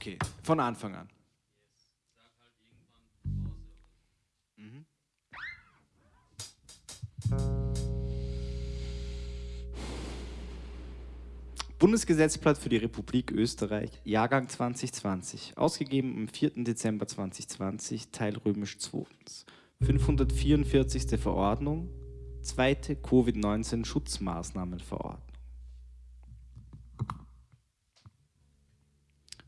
Okay, von Anfang an. Mhm. Bundesgesetzblatt für die Republik Österreich, Jahrgang 2020, ausgegeben am 4. Dezember 2020, Teil römisch 2. 544. Verordnung, zweite Covid-19-Schutzmaßnahmenverordnung.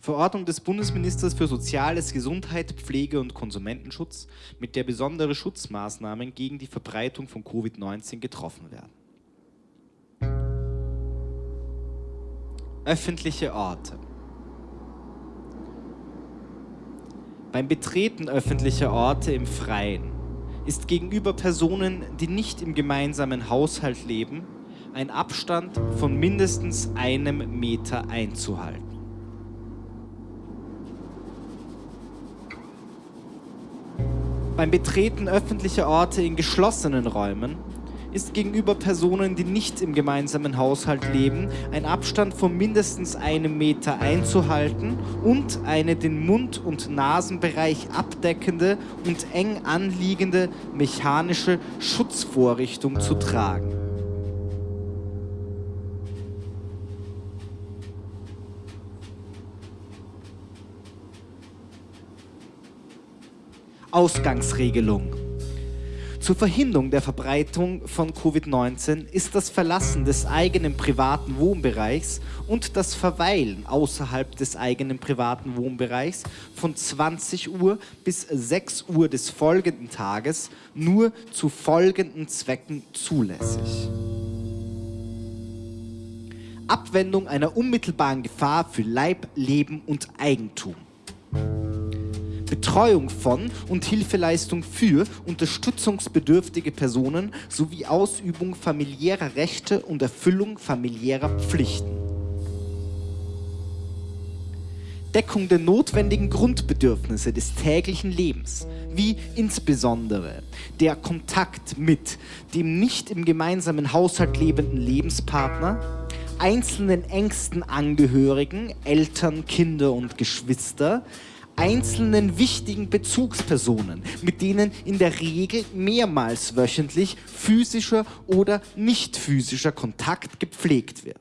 Verordnung des Bundesministers für Soziales, Gesundheit, Pflege und Konsumentenschutz, mit der besondere Schutzmaßnahmen gegen die Verbreitung von Covid-19 getroffen werden. Öffentliche Orte. Beim Betreten öffentlicher Orte im Freien ist gegenüber Personen, die nicht im gemeinsamen Haushalt leben, ein Abstand von mindestens einem Meter einzuhalten. Beim Betreten öffentlicher Orte in geschlossenen Räumen ist gegenüber Personen, die nicht im gemeinsamen Haushalt leben, ein Abstand von mindestens einem Meter einzuhalten und eine den Mund- und Nasenbereich abdeckende und eng anliegende mechanische Schutzvorrichtung zu tragen. Ausgangsregelung. Zur Verhinderung der Verbreitung von Covid-19 ist das Verlassen des eigenen privaten Wohnbereichs und das Verweilen außerhalb des eigenen privaten Wohnbereichs von 20 Uhr bis 6 Uhr des folgenden Tages nur zu folgenden Zwecken zulässig. Abwendung einer unmittelbaren Gefahr für Leib, Leben und Eigentum. Betreuung von und Hilfeleistung für unterstützungsbedürftige Personen sowie Ausübung familiärer Rechte und Erfüllung familiärer Pflichten. Deckung der notwendigen Grundbedürfnisse des täglichen Lebens, wie insbesondere der Kontakt mit dem nicht im gemeinsamen Haushalt lebenden Lebenspartner, einzelnen engsten Angehörigen, Eltern, Kinder und Geschwister, einzelnen wichtigen Bezugspersonen, mit denen in der Regel mehrmals wöchentlich physischer oder nicht physischer Kontakt gepflegt wird.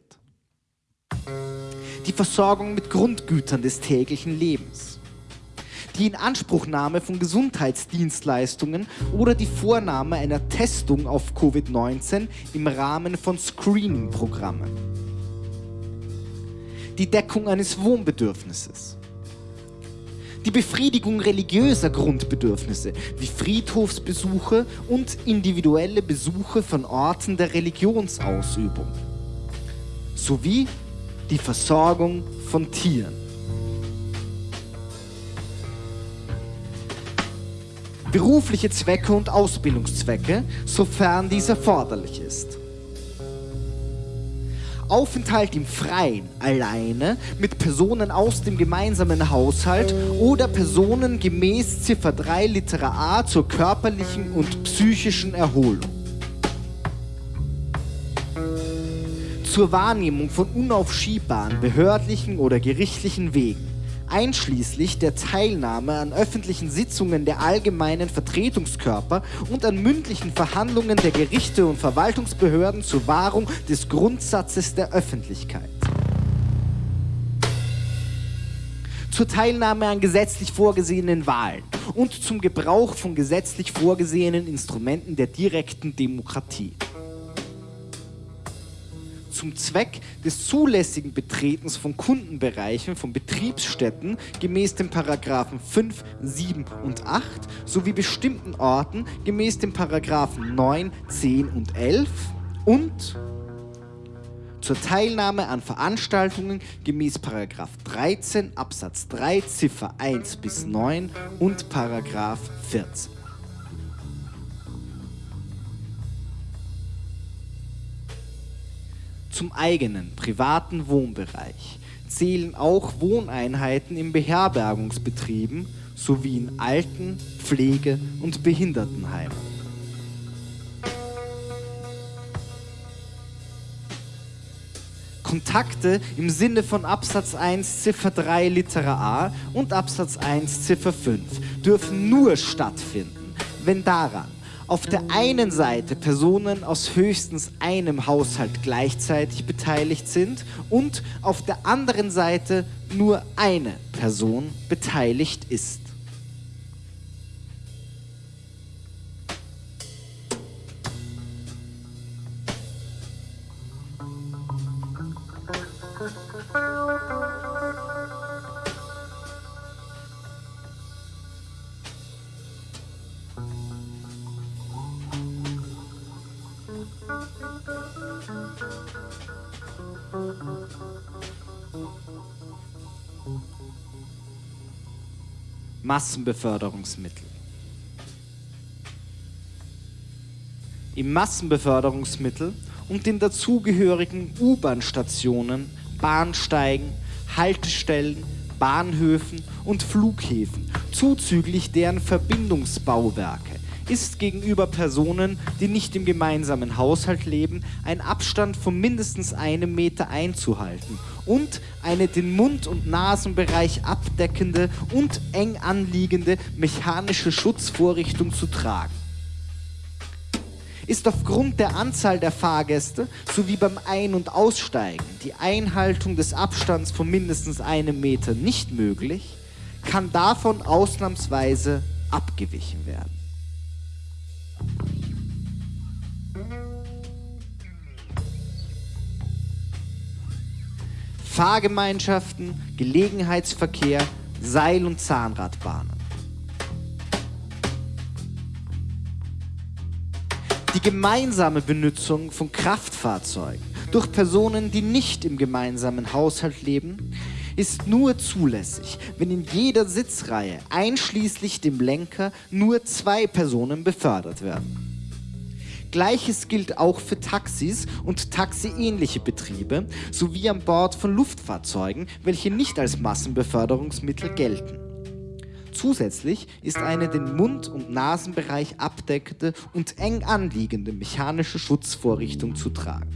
Die Versorgung mit Grundgütern des täglichen Lebens. Die Inanspruchnahme von Gesundheitsdienstleistungen oder die Vornahme einer Testung auf Covid-19 im Rahmen von Screening-Programmen. Die Deckung eines Wohnbedürfnisses die Befriedigung religiöser Grundbedürfnisse wie Friedhofsbesuche und individuelle Besuche von Orten der Religionsausübung sowie die Versorgung von Tieren. Berufliche Zwecke und Ausbildungszwecke, sofern dies erforderlich ist. Aufenthalt im Freien alleine mit Personen aus dem gemeinsamen Haushalt oder Personen gemäß Ziffer 3 Litera A zur körperlichen und psychischen Erholung. Zur Wahrnehmung von unaufschiebbaren behördlichen oder gerichtlichen Wegen einschließlich der Teilnahme an öffentlichen Sitzungen der allgemeinen Vertretungskörper und an mündlichen Verhandlungen der Gerichte und Verwaltungsbehörden zur Wahrung des Grundsatzes der Öffentlichkeit. Zur Teilnahme an gesetzlich vorgesehenen Wahlen und zum Gebrauch von gesetzlich vorgesehenen Instrumenten der direkten Demokratie zum Zweck des zulässigen Betretens von Kundenbereichen von Betriebsstätten gemäß den Paragraphen 5, 7 und 8 sowie bestimmten Orten gemäß den Paragraphen 9, 10 und 11 und zur Teilnahme an Veranstaltungen gemäß Paragraph 13 Absatz 3 Ziffer 1 bis 9 und Paragraph 14. Zum eigenen privaten Wohnbereich zählen auch Wohneinheiten in Beherbergungsbetrieben sowie in Alten-, Pflege- und Behindertenheimen. Kontakte im Sinne von Absatz 1 Ziffer 3 Litera A und Absatz 1 Ziffer 5 dürfen nur stattfinden, wenn daran auf der einen Seite Personen aus höchstens einem Haushalt gleichzeitig beteiligt sind und auf der anderen Seite nur eine Person beteiligt ist. Massenbeförderungsmittel. Im Massenbeförderungsmittel und den dazugehörigen U-Bahn-Stationen, Bahnsteigen, Haltestellen, Bahnhöfen und Flughäfen, zuzüglich deren Verbindungsbauwerke, ist gegenüber Personen, die nicht im gemeinsamen Haushalt leben, ein Abstand von mindestens einem Meter einzuhalten und eine den Mund- und Nasenbereich abdeckende und eng anliegende mechanische Schutzvorrichtung zu tragen. Ist aufgrund der Anzahl der Fahrgäste sowie beim Ein- und Aussteigen die Einhaltung des Abstands von mindestens einem Meter nicht möglich, kann davon ausnahmsweise abgewichen werden. Fahrgemeinschaften, Gelegenheitsverkehr, Seil- und Zahnradbahnen. Die gemeinsame Benutzung von Kraftfahrzeugen durch Personen, die nicht im gemeinsamen Haushalt leben, ist nur zulässig, wenn in jeder Sitzreihe einschließlich dem Lenker nur zwei Personen befördert werden. Gleiches gilt auch für Taxis und taxiähnliche Betriebe sowie an Bord von Luftfahrzeugen, welche nicht als Massenbeförderungsmittel gelten. Zusätzlich ist eine den Mund- und Nasenbereich abdeckende und eng anliegende mechanische Schutzvorrichtung zu tragen.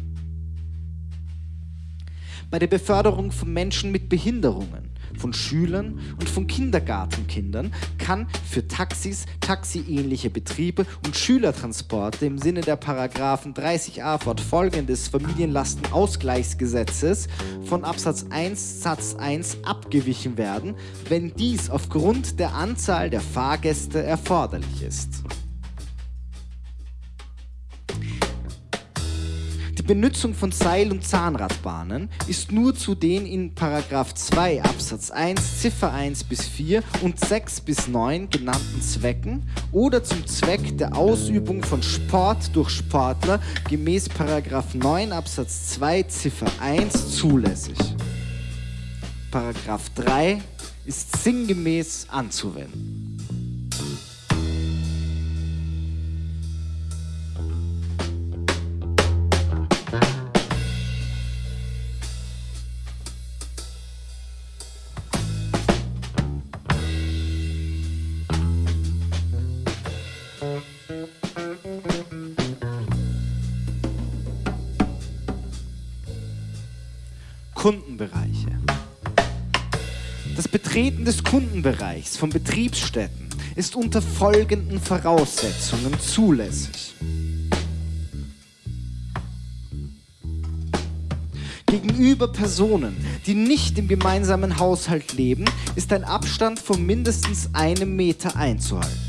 Bei der Beförderung von Menschen mit Behinderungen von Schülern und von Kindergartenkindern kann für Taxis, taxiähnliche Betriebe und Schülertransporte im Sinne der Paragraphen 30a fortfolgendes Familienlastenausgleichsgesetzes von Absatz 1 Satz 1 abgewichen werden, wenn dies aufgrund der Anzahl der Fahrgäste erforderlich ist. Benutzung von Seil- und Zahnradbahnen ist nur zu den in 2 Absatz 1 Ziffer 1 bis 4 und 6 bis 9 genannten Zwecken oder zum Zweck der Ausübung von Sport durch Sportler gemäß 9 Absatz 2 Ziffer 1 zulässig. Paragraph 3 ist sinngemäß anzuwenden. Kundenbereiche. Das Betreten des Kundenbereichs von Betriebsstätten ist unter folgenden Voraussetzungen zulässig. Gegenüber Personen, die nicht im gemeinsamen Haushalt leben, ist ein Abstand von mindestens einem Meter einzuhalten.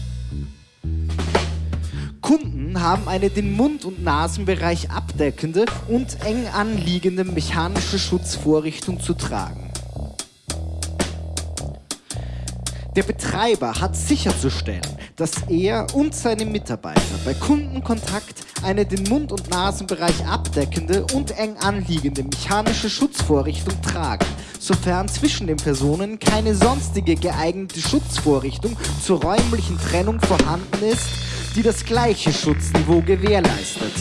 Kunden haben eine den Mund- und Nasenbereich abdeckende und eng anliegende mechanische Schutzvorrichtung zu tragen. Der Betreiber hat sicherzustellen, dass er und seine Mitarbeiter bei Kundenkontakt eine den Mund- und Nasenbereich abdeckende und eng anliegende mechanische Schutzvorrichtung tragen, sofern zwischen den Personen keine sonstige geeignete Schutzvorrichtung zur räumlichen Trennung vorhanden ist die das gleiche Schutzniveau gewährleistet.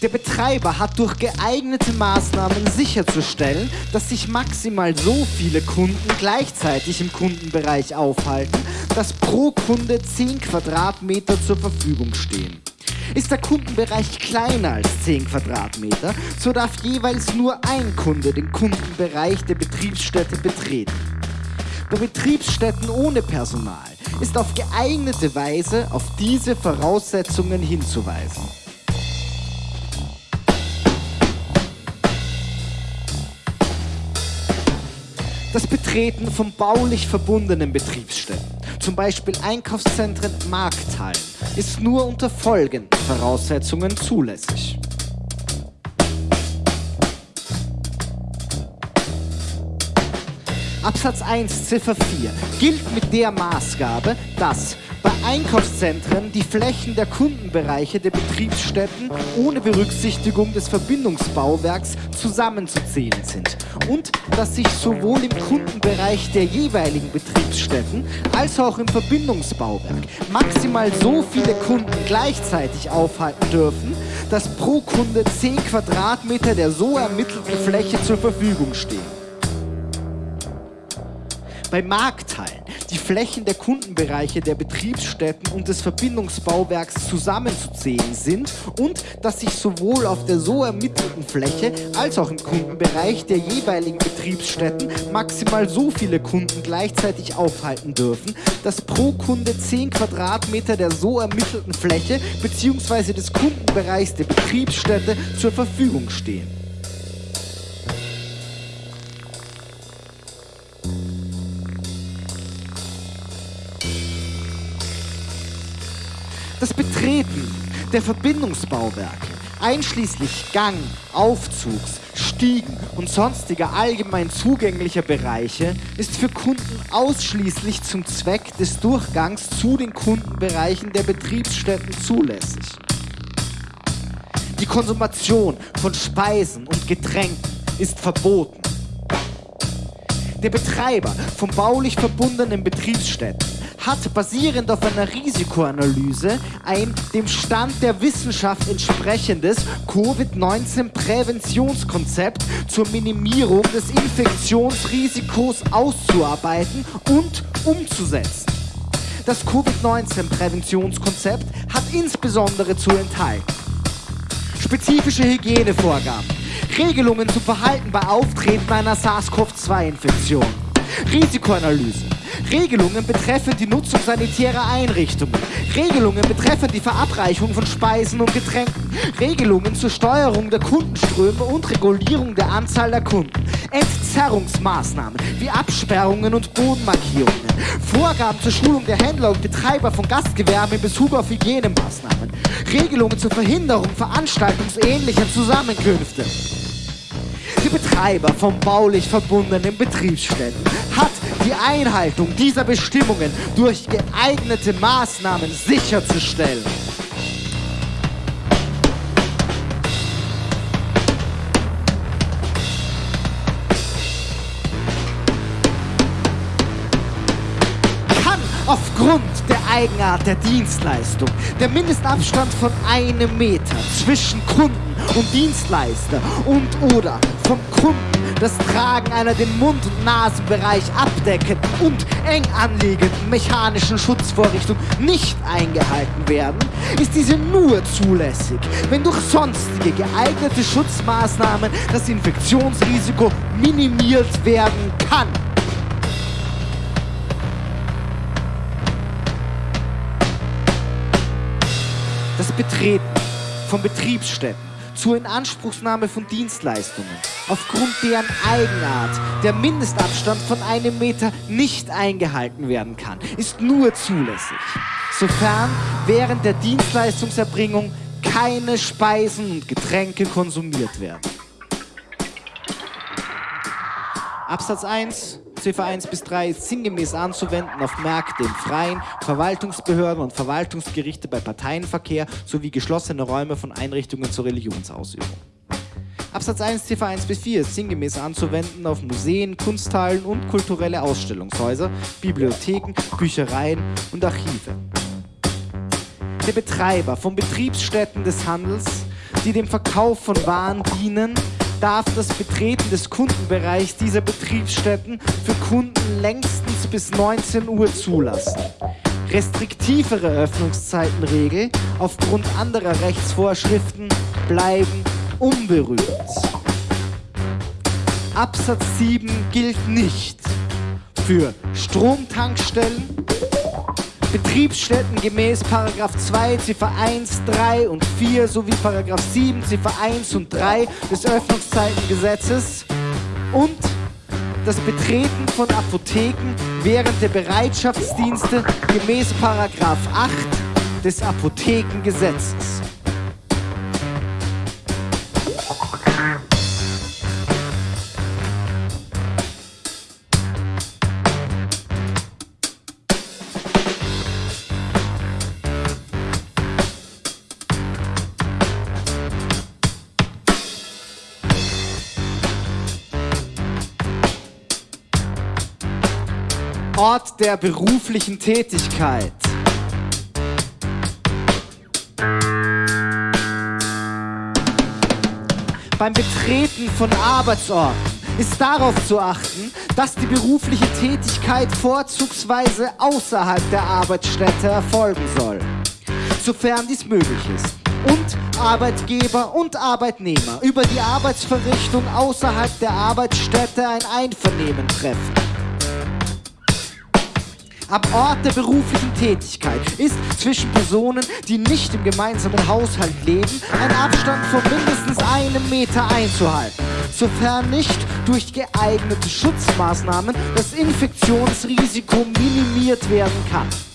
Der Betreiber hat durch geeignete Maßnahmen sicherzustellen, dass sich maximal so viele Kunden gleichzeitig im Kundenbereich aufhalten, dass pro Kunde 10 Quadratmeter zur Verfügung stehen. Ist der Kundenbereich kleiner als 10 Quadratmeter, so darf jeweils nur ein Kunde den Kundenbereich der Betriebsstätte betreten. Bei Betriebsstätten ohne Personal ist auf geeignete Weise auf diese Voraussetzungen hinzuweisen. Das Betreten von baulich verbundenen Betriebsstätten, zum Beispiel Einkaufszentren, Markthallen, ist nur unter folgenden Voraussetzungen zulässig. Absatz 1 Ziffer 4 gilt mit der Maßgabe, dass bei Einkaufszentren die Flächen der Kundenbereiche der Betriebsstätten ohne Berücksichtigung des Verbindungsbauwerks zusammenzuzählen sind und dass sich sowohl im Kundenbereich der jeweiligen Betriebsstätten als auch im Verbindungsbauwerk maximal so viele Kunden gleichzeitig aufhalten dürfen, dass pro Kunde 10 Quadratmeter der so ermittelten Fläche zur Verfügung stehen bei Markthallen die Flächen der Kundenbereiche der Betriebsstätten und des Verbindungsbauwerks zusammenzuzählen sind und dass sich sowohl auf der so ermittelten Fläche als auch im Kundenbereich der jeweiligen Betriebsstätten maximal so viele Kunden gleichzeitig aufhalten dürfen, dass pro Kunde 10 Quadratmeter der so ermittelten Fläche bzw. des Kundenbereichs der Betriebsstätte zur Verfügung stehen. Das Betreten der Verbindungsbauwerke, einschließlich Gang, Aufzugs, Stiegen und sonstiger allgemein zugänglicher Bereiche, ist für Kunden ausschließlich zum Zweck des Durchgangs zu den Kundenbereichen der Betriebsstätten zulässig. Die Konsumation von Speisen und Getränken ist verboten. Der Betreiber von baulich verbundenen Betriebsstätten hat basierend auf einer Risikoanalyse ein dem Stand der Wissenschaft entsprechendes Covid-19-Präventionskonzept zur Minimierung des Infektionsrisikos auszuarbeiten und umzusetzen. Das Covid-19-Präventionskonzept hat insbesondere zu enthalten spezifische Hygienevorgaben, Regelungen zum Verhalten bei Auftreten einer SARS-CoV-2-Infektion, Risikoanalyse, Regelungen betreffen die Nutzung sanitärer Einrichtungen, Regelungen betreffen die Verabreichung von Speisen und Getränken, Regelungen zur Steuerung der Kundenströme und Regulierung der Anzahl der Kunden, Entzerrungsmaßnahmen wie Absperrungen und Bodenmarkierungen, Vorgaben zur Schulung der Händler und Betreiber von Gastgewerben in Bezug auf Hygienemaßnahmen, Regelungen zur Verhinderung veranstaltungsähnlicher Zusammenkünfte. Die Betreiber von baulich verbundenen Betriebsstätten hat die Einhaltung dieser Bestimmungen durch geeignete Maßnahmen sicherzustellen. Kann aufgrund der Eigenart der Dienstleistung der Mindestabstand von einem Meter zwischen Kunden und Dienstleister und oder vom Kunden das Tragen einer den Mund- und Nasenbereich abdeckenden und eng anliegenden mechanischen Schutzvorrichtung nicht eingehalten werden, ist diese nur zulässig, wenn durch sonstige geeignete Schutzmaßnahmen das Infektionsrisiko minimiert werden kann. Das Betreten von Betriebsstätten zur Inanspruchsnahme von Dienstleistungen, aufgrund deren Eigenart der Mindestabstand von einem Meter nicht eingehalten werden kann, ist nur zulässig, sofern während der Dienstleistungserbringung keine Speisen und Getränke konsumiert werden. Absatz 1 Ziffer 1 bis 3 ist sinngemäß anzuwenden auf Märkte im Freien, Verwaltungsbehörden und Verwaltungsgerichte bei Parteienverkehr sowie geschlossene Räume von Einrichtungen zur Religionsausübung. Absatz 1 Ziffer 1 bis 4 ist sinngemäß anzuwenden auf Museen, Kunsthallen und kulturelle Ausstellungshäuser, Bibliotheken, Büchereien und Archive. Der Betreiber von Betriebsstätten des Handels, die dem Verkauf von Waren dienen, darf das Betreten des Kundenbereichs dieser Betriebsstätten für Kunden längstens bis 19 Uhr zulassen. Restriktivere Öffnungszeitenregel aufgrund anderer Rechtsvorschriften bleiben unberührt. Absatz 7 gilt nicht für Stromtankstellen, Betriebsstätten gemäß 2 Ziffer 1, 3 und 4 sowie 7 Ziffer 1 und 3 des Öffnungszeitengesetzes und das Betreten von Apotheken während der Bereitschaftsdienste gemäß 8 des Apothekengesetzes. Ort der beruflichen Tätigkeit. Beim Betreten von Arbeitsorten ist darauf zu achten, dass die berufliche Tätigkeit vorzugsweise außerhalb der Arbeitsstätte erfolgen soll, sofern dies möglich ist. Und Arbeitgeber und Arbeitnehmer über die Arbeitsverrichtung außerhalb der Arbeitsstätte ein Einvernehmen treffen am Ort der beruflichen Tätigkeit ist zwischen Personen, die nicht im gemeinsamen Haushalt leben, ein Abstand von mindestens einem Meter einzuhalten, sofern nicht durch geeignete Schutzmaßnahmen das Infektionsrisiko minimiert werden kann.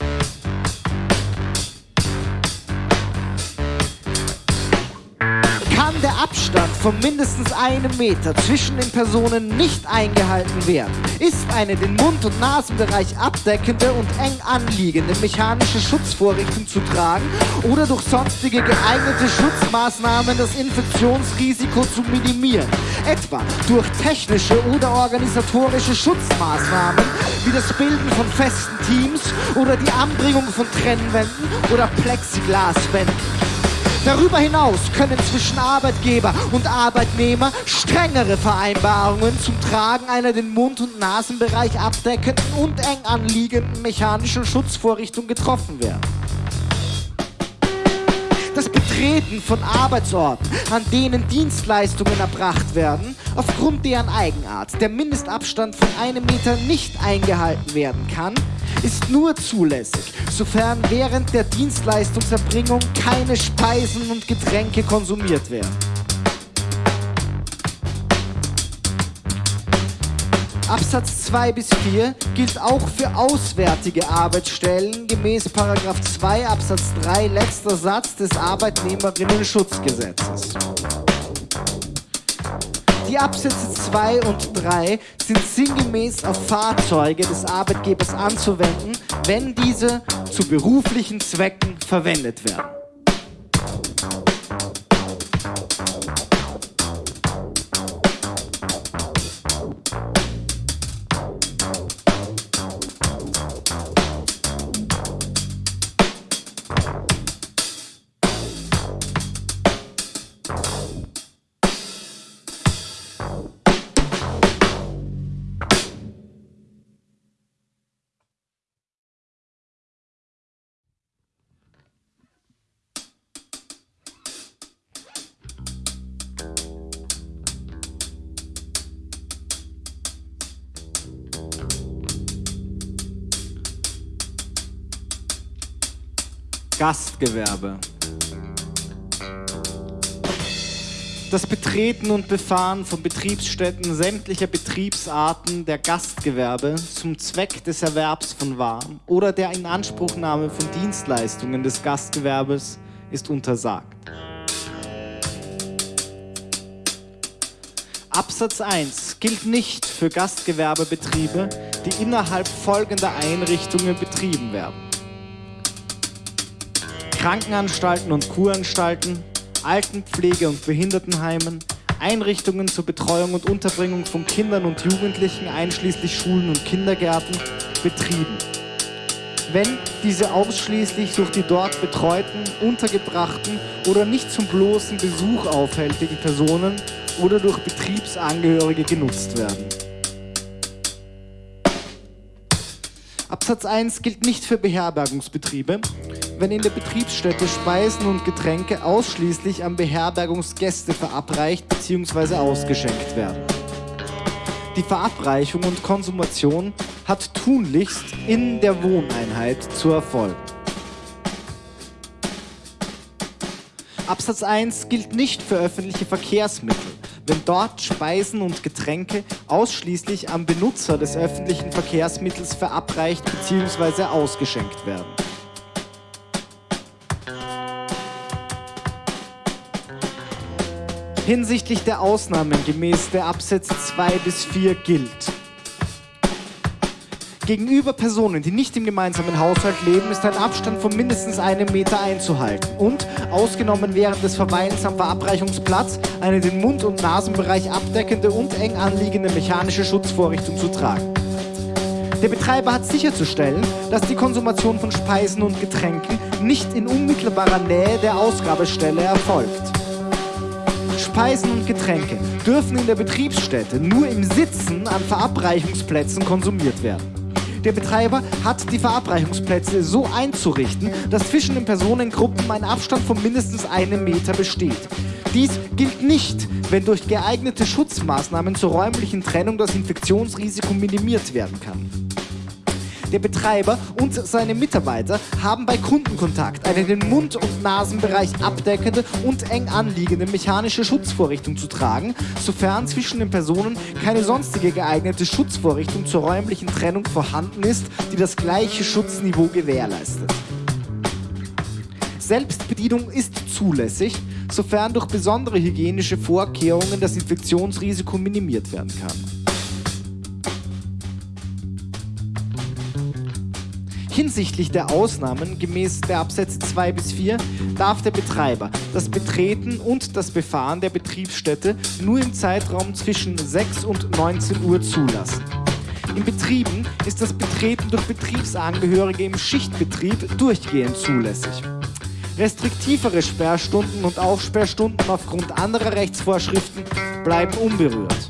Der Abstand von mindestens einem Meter zwischen den Personen nicht eingehalten werden, ist eine den Mund- und Nasenbereich abdeckende und eng anliegende mechanische Schutzvorrichtung zu tragen oder durch sonstige geeignete Schutzmaßnahmen das Infektionsrisiko zu minimieren, etwa durch technische oder organisatorische Schutzmaßnahmen wie das Bilden von festen Teams oder die Anbringung von Trennwänden oder Plexiglaswänden. Darüber hinaus können zwischen Arbeitgeber und Arbeitnehmer strengere Vereinbarungen zum Tragen einer den Mund- und Nasenbereich abdeckenden und eng anliegenden mechanischen Schutzvorrichtung getroffen werden. Das Betreten von Arbeitsorten, an denen Dienstleistungen erbracht werden, aufgrund deren Eigenart der Mindestabstand von einem Meter nicht eingehalten werden kann, ist nur zulässig, sofern während der Dienstleistungserbringung keine Speisen und Getränke konsumiert werden. Absatz 2 bis 4 gilt auch für auswärtige Arbeitsstellen gemäß 2 Absatz 3 letzter Satz des Arbeitnehmerinnen-Schutzgesetzes. Die Absätze 2 und 3 sind sinngemäß auf Fahrzeuge des Arbeitgebers anzuwenden, wenn diese zu beruflichen Zwecken verwendet werden. Gastgewerbe. Das Betreten und Befahren von Betriebsstätten sämtlicher Betriebsarten der Gastgewerbe zum Zweck des Erwerbs von Waren oder der Inanspruchnahme von Dienstleistungen des Gastgewerbes ist untersagt. Absatz 1 gilt nicht für Gastgewerbebetriebe, die innerhalb folgender Einrichtungen betrieben werden. Krankenanstalten und Kuranstalten, Altenpflege- und Behindertenheimen, Einrichtungen zur Betreuung und Unterbringung von Kindern und Jugendlichen, einschließlich Schulen und Kindergärten, betrieben. Wenn diese ausschließlich durch die dort betreuten, untergebrachten oder nicht zum bloßen Besuch aufhältigen Personen oder durch Betriebsangehörige genutzt werden. Absatz 1 gilt nicht für Beherbergungsbetriebe, wenn in der Betriebsstätte Speisen und Getränke ausschließlich an Beherbergungsgäste verabreicht bzw. ausgeschenkt werden. Die Verabreichung und Konsumation hat tunlichst in der Wohneinheit zu erfolgen. Absatz 1 gilt nicht für öffentliche Verkehrsmittel, wenn dort Speisen und Getränke ausschließlich am Benutzer des öffentlichen Verkehrsmittels verabreicht bzw. ausgeschenkt werden. Hinsichtlich der Ausnahmen gemäß der Absätze 2 bis 4 gilt, Gegenüber Personen, die nicht im gemeinsamen Haushalt leben, ist ein Abstand von mindestens einem Meter einzuhalten und, ausgenommen während des Verweilens am Verabreichungsplatz, eine den Mund- und Nasenbereich abdeckende und eng anliegende mechanische Schutzvorrichtung zu tragen. Der Betreiber hat sicherzustellen, dass die Konsumation von Speisen und Getränken nicht in unmittelbarer Nähe der Ausgabestelle erfolgt. Speisen und Getränke dürfen in der Betriebsstätte nur im Sitzen an Verabreichungsplätzen konsumiert werden. Der Betreiber hat die Verabreichungsplätze so einzurichten, dass zwischen den Personengruppen ein Abstand von mindestens einem Meter besteht. Dies gilt nicht, wenn durch geeignete Schutzmaßnahmen zur räumlichen Trennung das Infektionsrisiko minimiert werden kann. Der Betreiber und seine Mitarbeiter haben bei Kundenkontakt eine den Mund- und Nasenbereich abdeckende und eng anliegende mechanische Schutzvorrichtung zu tragen, sofern zwischen den Personen keine sonstige geeignete Schutzvorrichtung zur räumlichen Trennung vorhanden ist, die das gleiche Schutzniveau gewährleistet. Selbstbedienung ist zulässig, sofern durch besondere hygienische Vorkehrungen das Infektionsrisiko minimiert werden kann. Hinsichtlich der Ausnahmen gemäß der Absätze 2 bis 4 darf der Betreiber das Betreten und das Befahren der Betriebsstätte nur im Zeitraum zwischen 6 und 19 Uhr zulassen. In Betrieben ist das Betreten durch Betriebsangehörige im Schichtbetrieb durchgehend zulässig. Restriktivere Sperrstunden und Aufsperrstunden aufgrund anderer Rechtsvorschriften bleiben unberührt.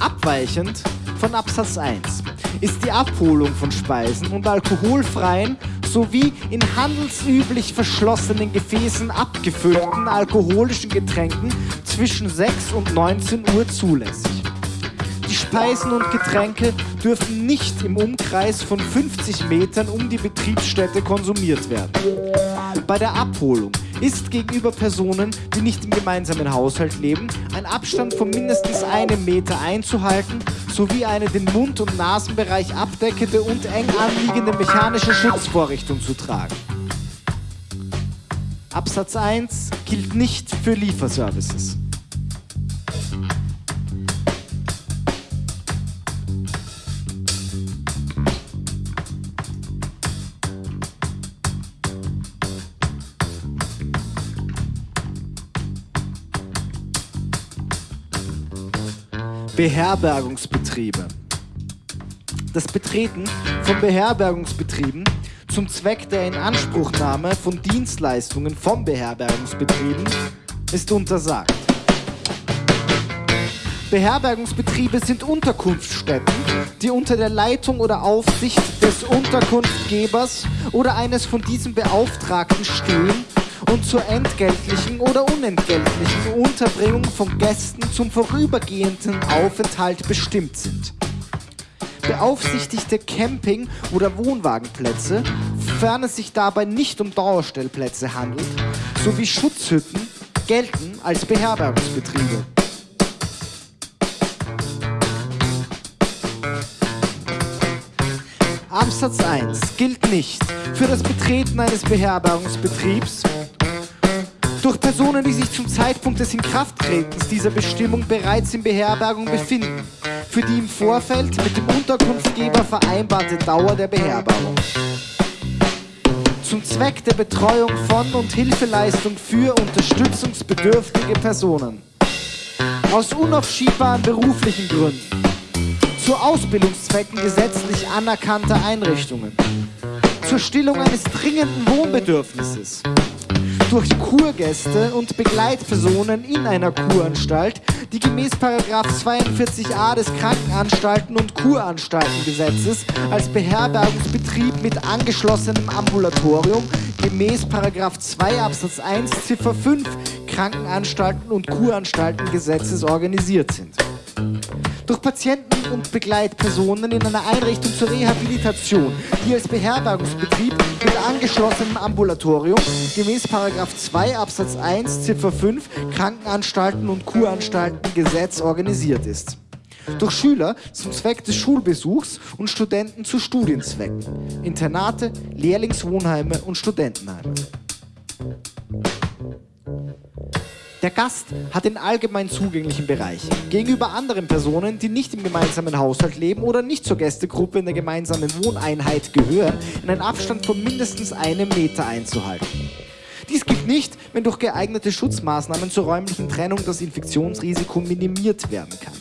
Abweichend von Absatz 1 ist die Abholung von Speisen und alkoholfreien sowie in handelsüblich verschlossenen Gefäßen abgefüllten alkoholischen Getränken zwischen 6 und 19 Uhr zulässig. Die Speisen und Getränke dürfen nicht im Umkreis von 50 Metern um die Betriebsstätte konsumiert werden. Bei der Abholung ist gegenüber Personen, die nicht im gemeinsamen Haushalt leben, ein Abstand von mindestens einem Meter einzuhalten sowie eine den Mund- und Nasenbereich abdeckende und eng anliegende mechanische Schutzvorrichtung zu tragen. Absatz 1 gilt nicht für Lieferservices. Beherbergungsbetriebe. Das Betreten von Beherbergungsbetrieben zum Zweck der Inanspruchnahme von Dienstleistungen von Beherbergungsbetrieben ist untersagt. Beherbergungsbetriebe sind Unterkunftsstätten, die unter der Leitung oder Aufsicht des Unterkunftgebers oder eines von diesem Beauftragten stehen und zur entgeltlichen oder unentgeltlichen Unterbringung von Gästen zum vorübergehenden Aufenthalt bestimmt sind. Beaufsichtigte Camping- oder Wohnwagenplätze, sofern es sich dabei nicht um Dauerstellplätze handelt, sowie Schutzhütten gelten als Beherbergungsbetriebe. Absatz 1 gilt nicht für das Betreten eines Beherbergungsbetriebs durch Personen, die sich zum Zeitpunkt des Inkrafttretens dieser Bestimmung bereits in Beherbergung befinden, für die im Vorfeld mit dem Unterkunftgeber vereinbarte Dauer der Beherbergung. Zum Zweck der Betreuung von und Hilfeleistung für unterstützungsbedürftige Personen. Aus unaufschiebbaren beruflichen Gründen. Zu Ausbildungszwecken gesetzlich anerkannter Einrichtungen. Zur Stillung eines dringenden Wohnbedürfnisses durch Kurgäste und Begleitpersonen in einer Kuranstalt, die gemäß 42a des Krankenanstalten- und Kuranstaltengesetzes als Beherbergungsbetrieb mit angeschlossenem Ambulatorium gemäß 2 Absatz 1 Ziffer 5 Krankenanstalten- und Kuranstaltengesetzes organisiert sind durch Patienten und Begleitpersonen in einer Einrichtung zur Rehabilitation, die als Beherbergungsbetrieb mit angeschlossenem Ambulatorium gemäß 2 Absatz 1 Ziffer 5 Krankenanstalten und Kuranstaltengesetz organisiert ist. Durch Schüler zum Zweck des Schulbesuchs und Studenten zu Studienzwecken, Internate, Lehrlingswohnheime und Studentenheime. Der Gast hat den allgemein zugänglichen Bereich gegenüber anderen Personen, die nicht im gemeinsamen Haushalt leben oder nicht zur Gästegruppe in der gemeinsamen Wohneinheit gehören, in einen Abstand von mindestens einem Meter einzuhalten. Dies gilt nicht, wenn durch geeignete Schutzmaßnahmen zur räumlichen Trennung das Infektionsrisiko minimiert werden kann.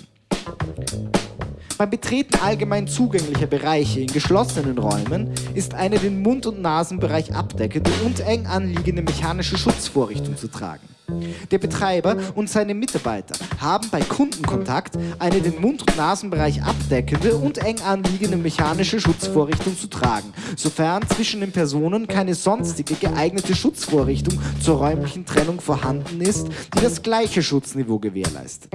Beim Betreten allgemein zugänglicher Bereiche in geschlossenen Räumen ist eine den Mund- und Nasenbereich abdeckende und eng anliegende mechanische Schutzvorrichtung zu tragen. Der Betreiber und seine Mitarbeiter haben bei Kundenkontakt eine den Mund- und Nasenbereich abdeckende und eng anliegende mechanische Schutzvorrichtung zu tragen, sofern zwischen den Personen keine sonstige geeignete Schutzvorrichtung zur räumlichen Trennung vorhanden ist, die das gleiche Schutzniveau gewährleistet.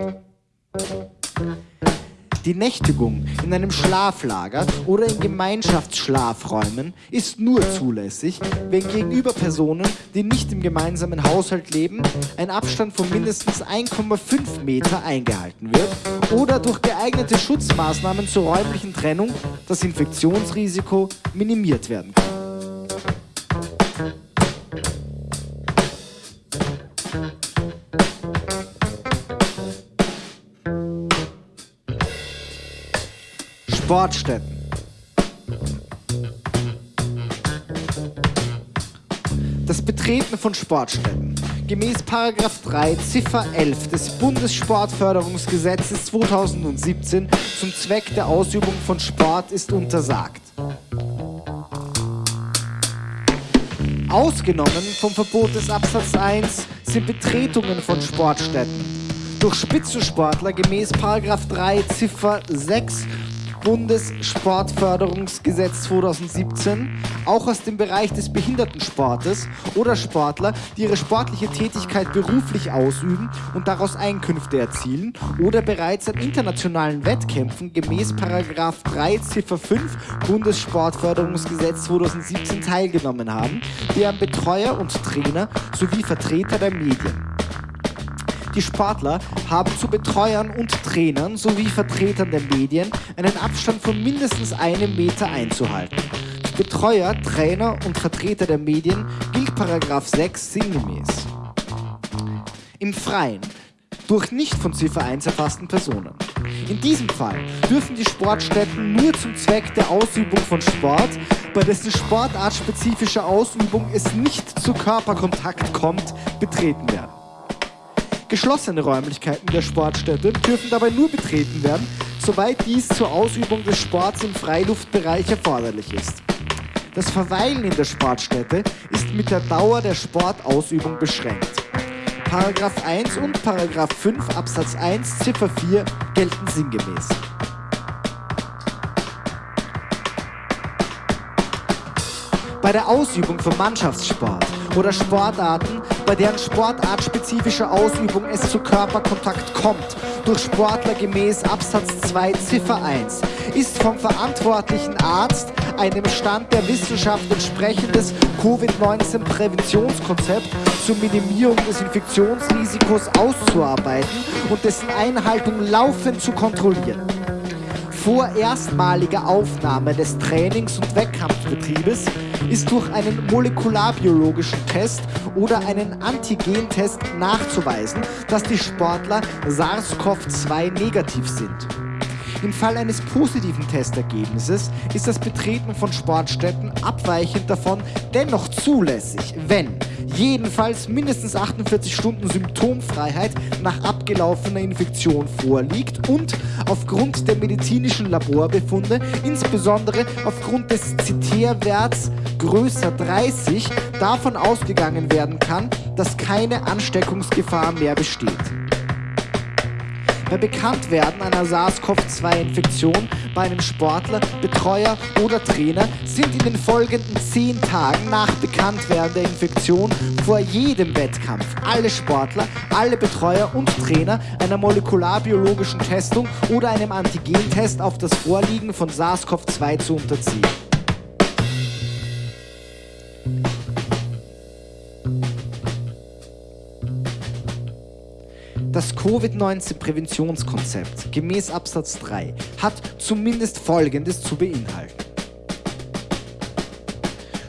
Die Nächtigung in einem Schlaflager oder in Gemeinschaftsschlafräumen ist nur zulässig, wenn gegenüber Personen, die nicht im gemeinsamen Haushalt leben, ein Abstand von mindestens 1,5 Meter eingehalten wird oder durch geeignete Schutzmaßnahmen zur räumlichen Trennung das Infektionsrisiko minimiert werden kann. Sportstätten. Das Betreten von Sportstätten. Gemäß 3 Ziffer 11 des Bundessportförderungsgesetzes 2017 zum Zweck der Ausübung von Sport ist untersagt. Ausgenommen vom Verbot des Absatz 1 sind Betretungen von Sportstätten durch Spitzensportler gemäß 3 Ziffer 6 Bundessportförderungsgesetz 2017 auch aus dem Bereich des Behindertensportes oder Sportler, die ihre sportliche Tätigkeit beruflich ausüben und daraus Einkünfte erzielen oder bereits an internationalen Wettkämpfen gemäß 3 Ziffer 5 Bundessportförderungsgesetz 2017 teilgenommen haben, deren Betreuer und Trainer sowie Vertreter der Medien. Die Sportler haben zu Betreuern und Trainern sowie Vertretern der Medien einen Abstand von mindestens einem Meter einzuhalten. Betreuer, Trainer und Vertreter der Medien gilt Paragraph 6 sinngemäß. Im Freien durch nicht von Ziffer 1 erfassten Personen. In diesem Fall dürfen die Sportstätten nur zum Zweck der Ausübung von Sport, bei dessen sportartspezifischer Ausübung es nicht zu Körperkontakt kommt, betreten werden. Geschlossene Räumlichkeiten der Sportstätte dürfen dabei nur betreten werden, soweit dies zur Ausübung des Sports im Freiluftbereich erforderlich ist. Das Verweilen in der Sportstätte ist mit der Dauer der Sportausübung beschränkt. Paragraph 1 und Paragraph 5 Absatz 1 Ziffer 4 gelten sinngemäß. Bei der Ausübung von Mannschaftssport oder Sportarten, bei deren sportartspezifischer Ausübung es zu Körperkontakt kommt, durch Sportler gemäß Absatz 2 Ziffer 1, ist vom verantwortlichen Arzt einem Stand der Wissenschaft entsprechendes Covid-19-Präventionskonzept zur Minimierung des Infektionsrisikos auszuarbeiten und dessen Einhaltung laufend zu kontrollieren vor erstmaliger Aufnahme des Trainings- und Wettkampfbetriebes ist durch einen molekularbiologischen Test oder einen Antigentest nachzuweisen, dass die Sportler SARS-CoV-2 negativ sind. Im Fall eines positiven Testergebnisses ist das Betreten von Sportstätten abweichend davon dennoch zulässig, wenn jedenfalls mindestens 48 Stunden Symptomfreiheit nach abgelaufener Infektion vorliegt und aufgrund der medizinischen Laborbefunde, insbesondere aufgrund des CT-Werts größer 30, davon ausgegangen werden kann, dass keine Ansteckungsgefahr mehr besteht. Bei Bekanntwerden einer SARS-CoV-2-Infektion bei einem Sportler, Betreuer oder Trainer sind in den folgenden zehn Tagen nach Bekanntwerden der Infektion vor jedem Wettkampf alle Sportler, alle Betreuer und Trainer einer molekularbiologischen Testung oder einem Antigentest auf das Vorliegen von SARS-CoV-2 zu unterziehen. Covid-19-Präventionskonzept gemäß Absatz 3 hat zumindest Folgendes zu beinhalten.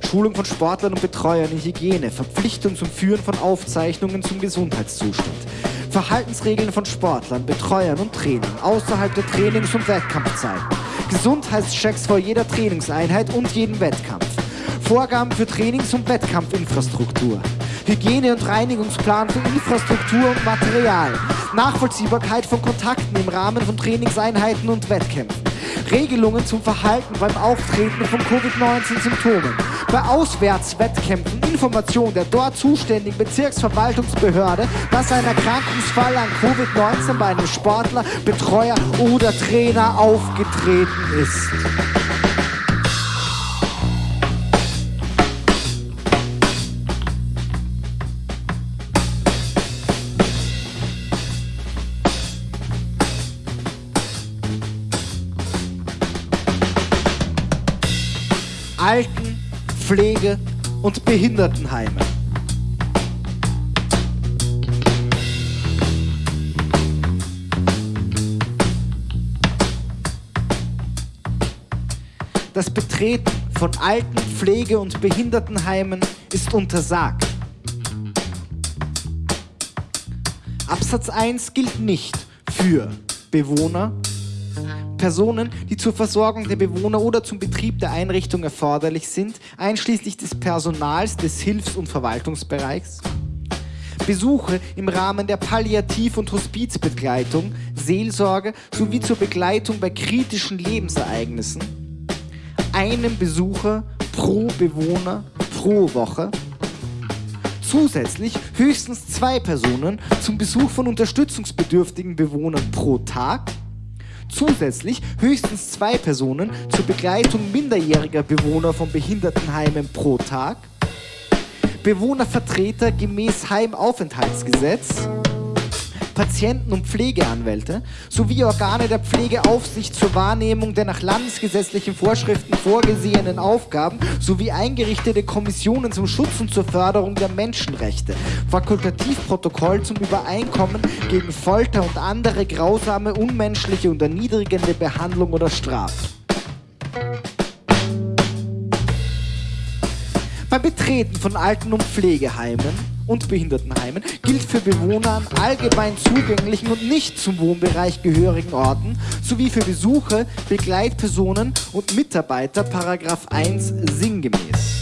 Schulung von Sportlern und Betreuern in Hygiene, Verpflichtung zum Führen von Aufzeichnungen zum Gesundheitszustand, Verhaltensregeln von Sportlern, Betreuern und Training außerhalb der Trainings- und Wettkampfzeiten, Gesundheitschecks vor jeder Trainingseinheit und jedem Wettkampf, Vorgaben für Trainings- und Wettkampfinfrastruktur, Hygiene- und Reinigungsplan für Infrastruktur und Material, Nachvollziehbarkeit von Kontakten im Rahmen von Trainingseinheiten und Wettkämpfen, Regelungen zum Verhalten beim Auftreten von Covid-19-Symptomen, bei Auswärtswettkämpfen Information der dort zuständigen Bezirksverwaltungsbehörde, dass ein Erkrankungsfall an Covid-19 bei einem Sportler, Betreuer oder Trainer aufgetreten ist. Alten-, Pflege- und Behindertenheime. Das Betreten von Alten-, Pflege- und Behindertenheimen ist untersagt. Absatz 1 gilt nicht für Bewohner, Personen, die zur Versorgung der Bewohner oder zum Betrieb der Einrichtung erforderlich sind, einschließlich des Personals des Hilfs- und Verwaltungsbereichs. Besuche im Rahmen der Palliativ- und Hospizbegleitung, Seelsorge sowie zur Begleitung bei kritischen Lebensereignissen. Einem Besucher pro Bewohner pro Woche. Zusätzlich höchstens zwei Personen zum Besuch von unterstützungsbedürftigen Bewohnern pro Tag Zusätzlich höchstens zwei Personen zur Begleitung minderjähriger Bewohner von Behindertenheimen pro Tag. Bewohnervertreter gemäß Heimaufenthaltsgesetz. Patienten- und Pflegeanwälte sowie Organe der Pflegeaufsicht zur Wahrnehmung der nach landesgesetzlichen Vorschriften vorgesehenen Aufgaben sowie eingerichtete Kommissionen zum Schutz und zur Förderung der Menschenrechte, Fakultativprotokoll zum Übereinkommen gegen Folter und andere grausame, unmenschliche und erniedrigende Behandlung oder Strafe. Beim Betreten von Alten- und Pflegeheimen und Behindertenheimen gilt für Bewohner an allgemein zugänglichen und nicht zum Wohnbereich gehörigen Orten sowie für Besucher, Begleitpersonen und Mitarbeiter Paragraph 1 sinngemäß.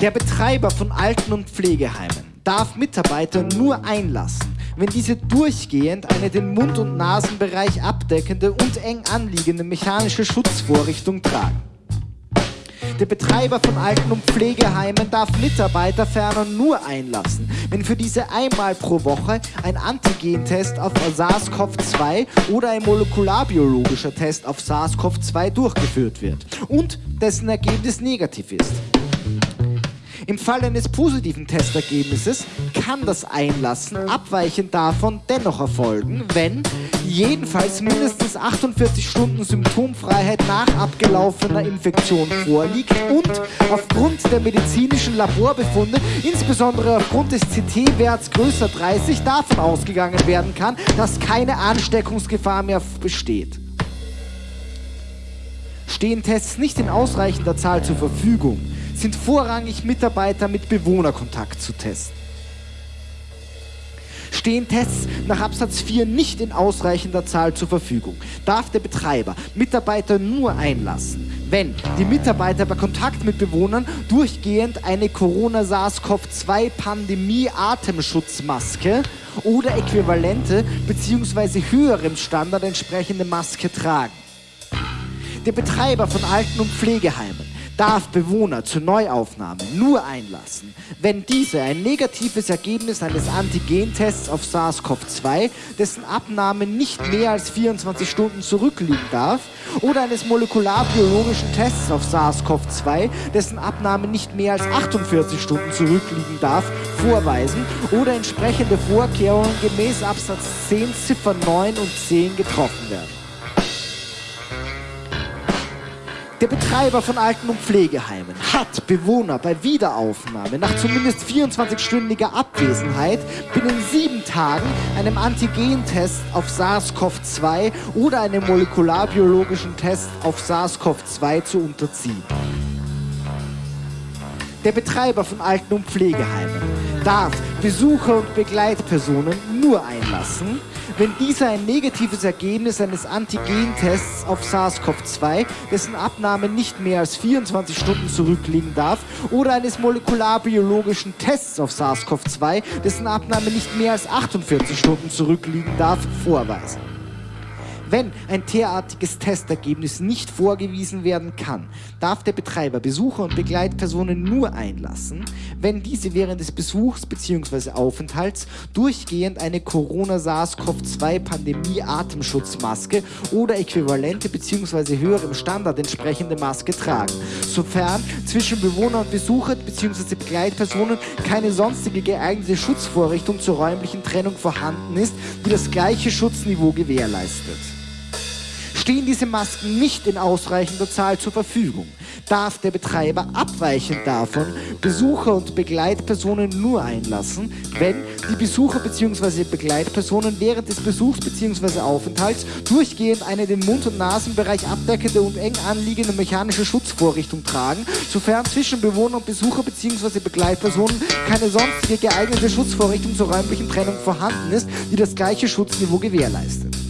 Der Betreiber von Alten- und Pflegeheimen darf Mitarbeiter nur einlassen, wenn diese durchgehend eine den Mund- und Nasenbereich abdeckende und eng anliegende mechanische Schutzvorrichtung tragen. Der Betreiber von Alten- und Pflegeheimen darf Mitarbeiter ferner nur einlassen, wenn für diese einmal pro Woche ein Antigentest auf SARS-CoV-2 oder ein molekularbiologischer Test auf SARS-CoV-2 durchgeführt wird und dessen Ergebnis negativ ist. Im Fall eines positiven Testergebnisses kann das Einlassen abweichend davon dennoch erfolgen, wenn jedenfalls mindestens 48 Stunden Symptomfreiheit nach abgelaufener Infektion vorliegt und aufgrund der medizinischen Laborbefunde, insbesondere aufgrund des CT-Werts größer 30, davon ausgegangen werden kann, dass keine Ansteckungsgefahr mehr besteht. Stehen Tests nicht in ausreichender Zahl zur Verfügung, sind vorrangig Mitarbeiter mit Bewohnerkontakt zu testen. Stehen Tests nach Absatz 4 nicht in ausreichender Zahl zur Verfügung, darf der Betreiber Mitarbeiter nur einlassen, wenn die Mitarbeiter bei Kontakt mit Bewohnern durchgehend eine Corona-SARS-CoV-2-Pandemie-Atemschutzmaske oder äquivalente bzw. höherem Standard entsprechende Maske tragen. Der Betreiber von Alten- und Pflegeheimen darf Bewohner zur Neuaufnahme nur einlassen, wenn diese ein negatives Ergebnis eines Antigentests auf SARS-CoV-2, dessen Abnahme nicht mehr als 24 Stunden zurückliegen darf, oder eines molekularbiologischen Tests auf SARS-CoV-2, dessen Abnahme nicht mehr als 48 Stunden zurückliegen darf, vorweisen oder entsprechende Vorkehrungen gemäß Absatz 10 Ziffer 9 und 10 getroffen werden. Der Betreiber von Alten- und Pflegeheimen hat Bewohner bei Wiederaufnahme nach zumindest 24-stündiger Abwesenheit binnen sieben Tagen einem Antigentest auf SARS-CoV-2 oder einem molekularbiologischen Test auf SARS-CoV-2 zu unterziehen. Der Betreiber von Alten- und Pflegeheimen darf Besucher und Begleitpersonen nur einlassen, wenn dieser ein negatives Ergebnis eines Antigentests auf SARS-CoV-2, dessen Abnahme nicht mehr als 24 Stunden zurückliegen darf, oder eines molekularbiologischen Tests auf SARS-CoV-2, dessen Abnahme nicht mehr als 48 Stunden zurückliegen darf, vorweisen. Wenn ein derartiges Testergebnis nicht vorgewiesen werden kann, darf der Betreiber Besucher und Begleitpersonen nur einlassen, wenn diese während des Besuchs bzw. Aufenthalts durchgehend eine Corona-SARS-CoV-2-Pandemie-Atemschutzmaske oder äquivalente bzw. höherem Standard entsprechende Maske tragen, sofern zwischen Bewohner und Besucher bzw. Begleitpersonen keine sonstige geeignete Schutzvorrichtung zur räumlichen Trennung vorhanden ist, die das gleiche Schutzniveau gewährleistet. Stehen diese Masken nicht in ausreichender Zahl zur Verfügung, darf der Betreiber abweichend davon Besucher und Begleitpersonen nur einlassen, wenn die Besucher bzw. Begleitpersonen während des Besuchs bzw. Aufenthalts durchgehend eine den Mund- und Nasenbereich abdeckende und eng anliegende mechanische Schutzvorrichtung tragen, sofern zwischen Bewohner und Besucher bzw. Begleitpersonen keine sonstige geeignete Schutzvorrichtung zur räumlichen Trennung vorhanden ist, die das gleiche Schutzniveau gewährleistet.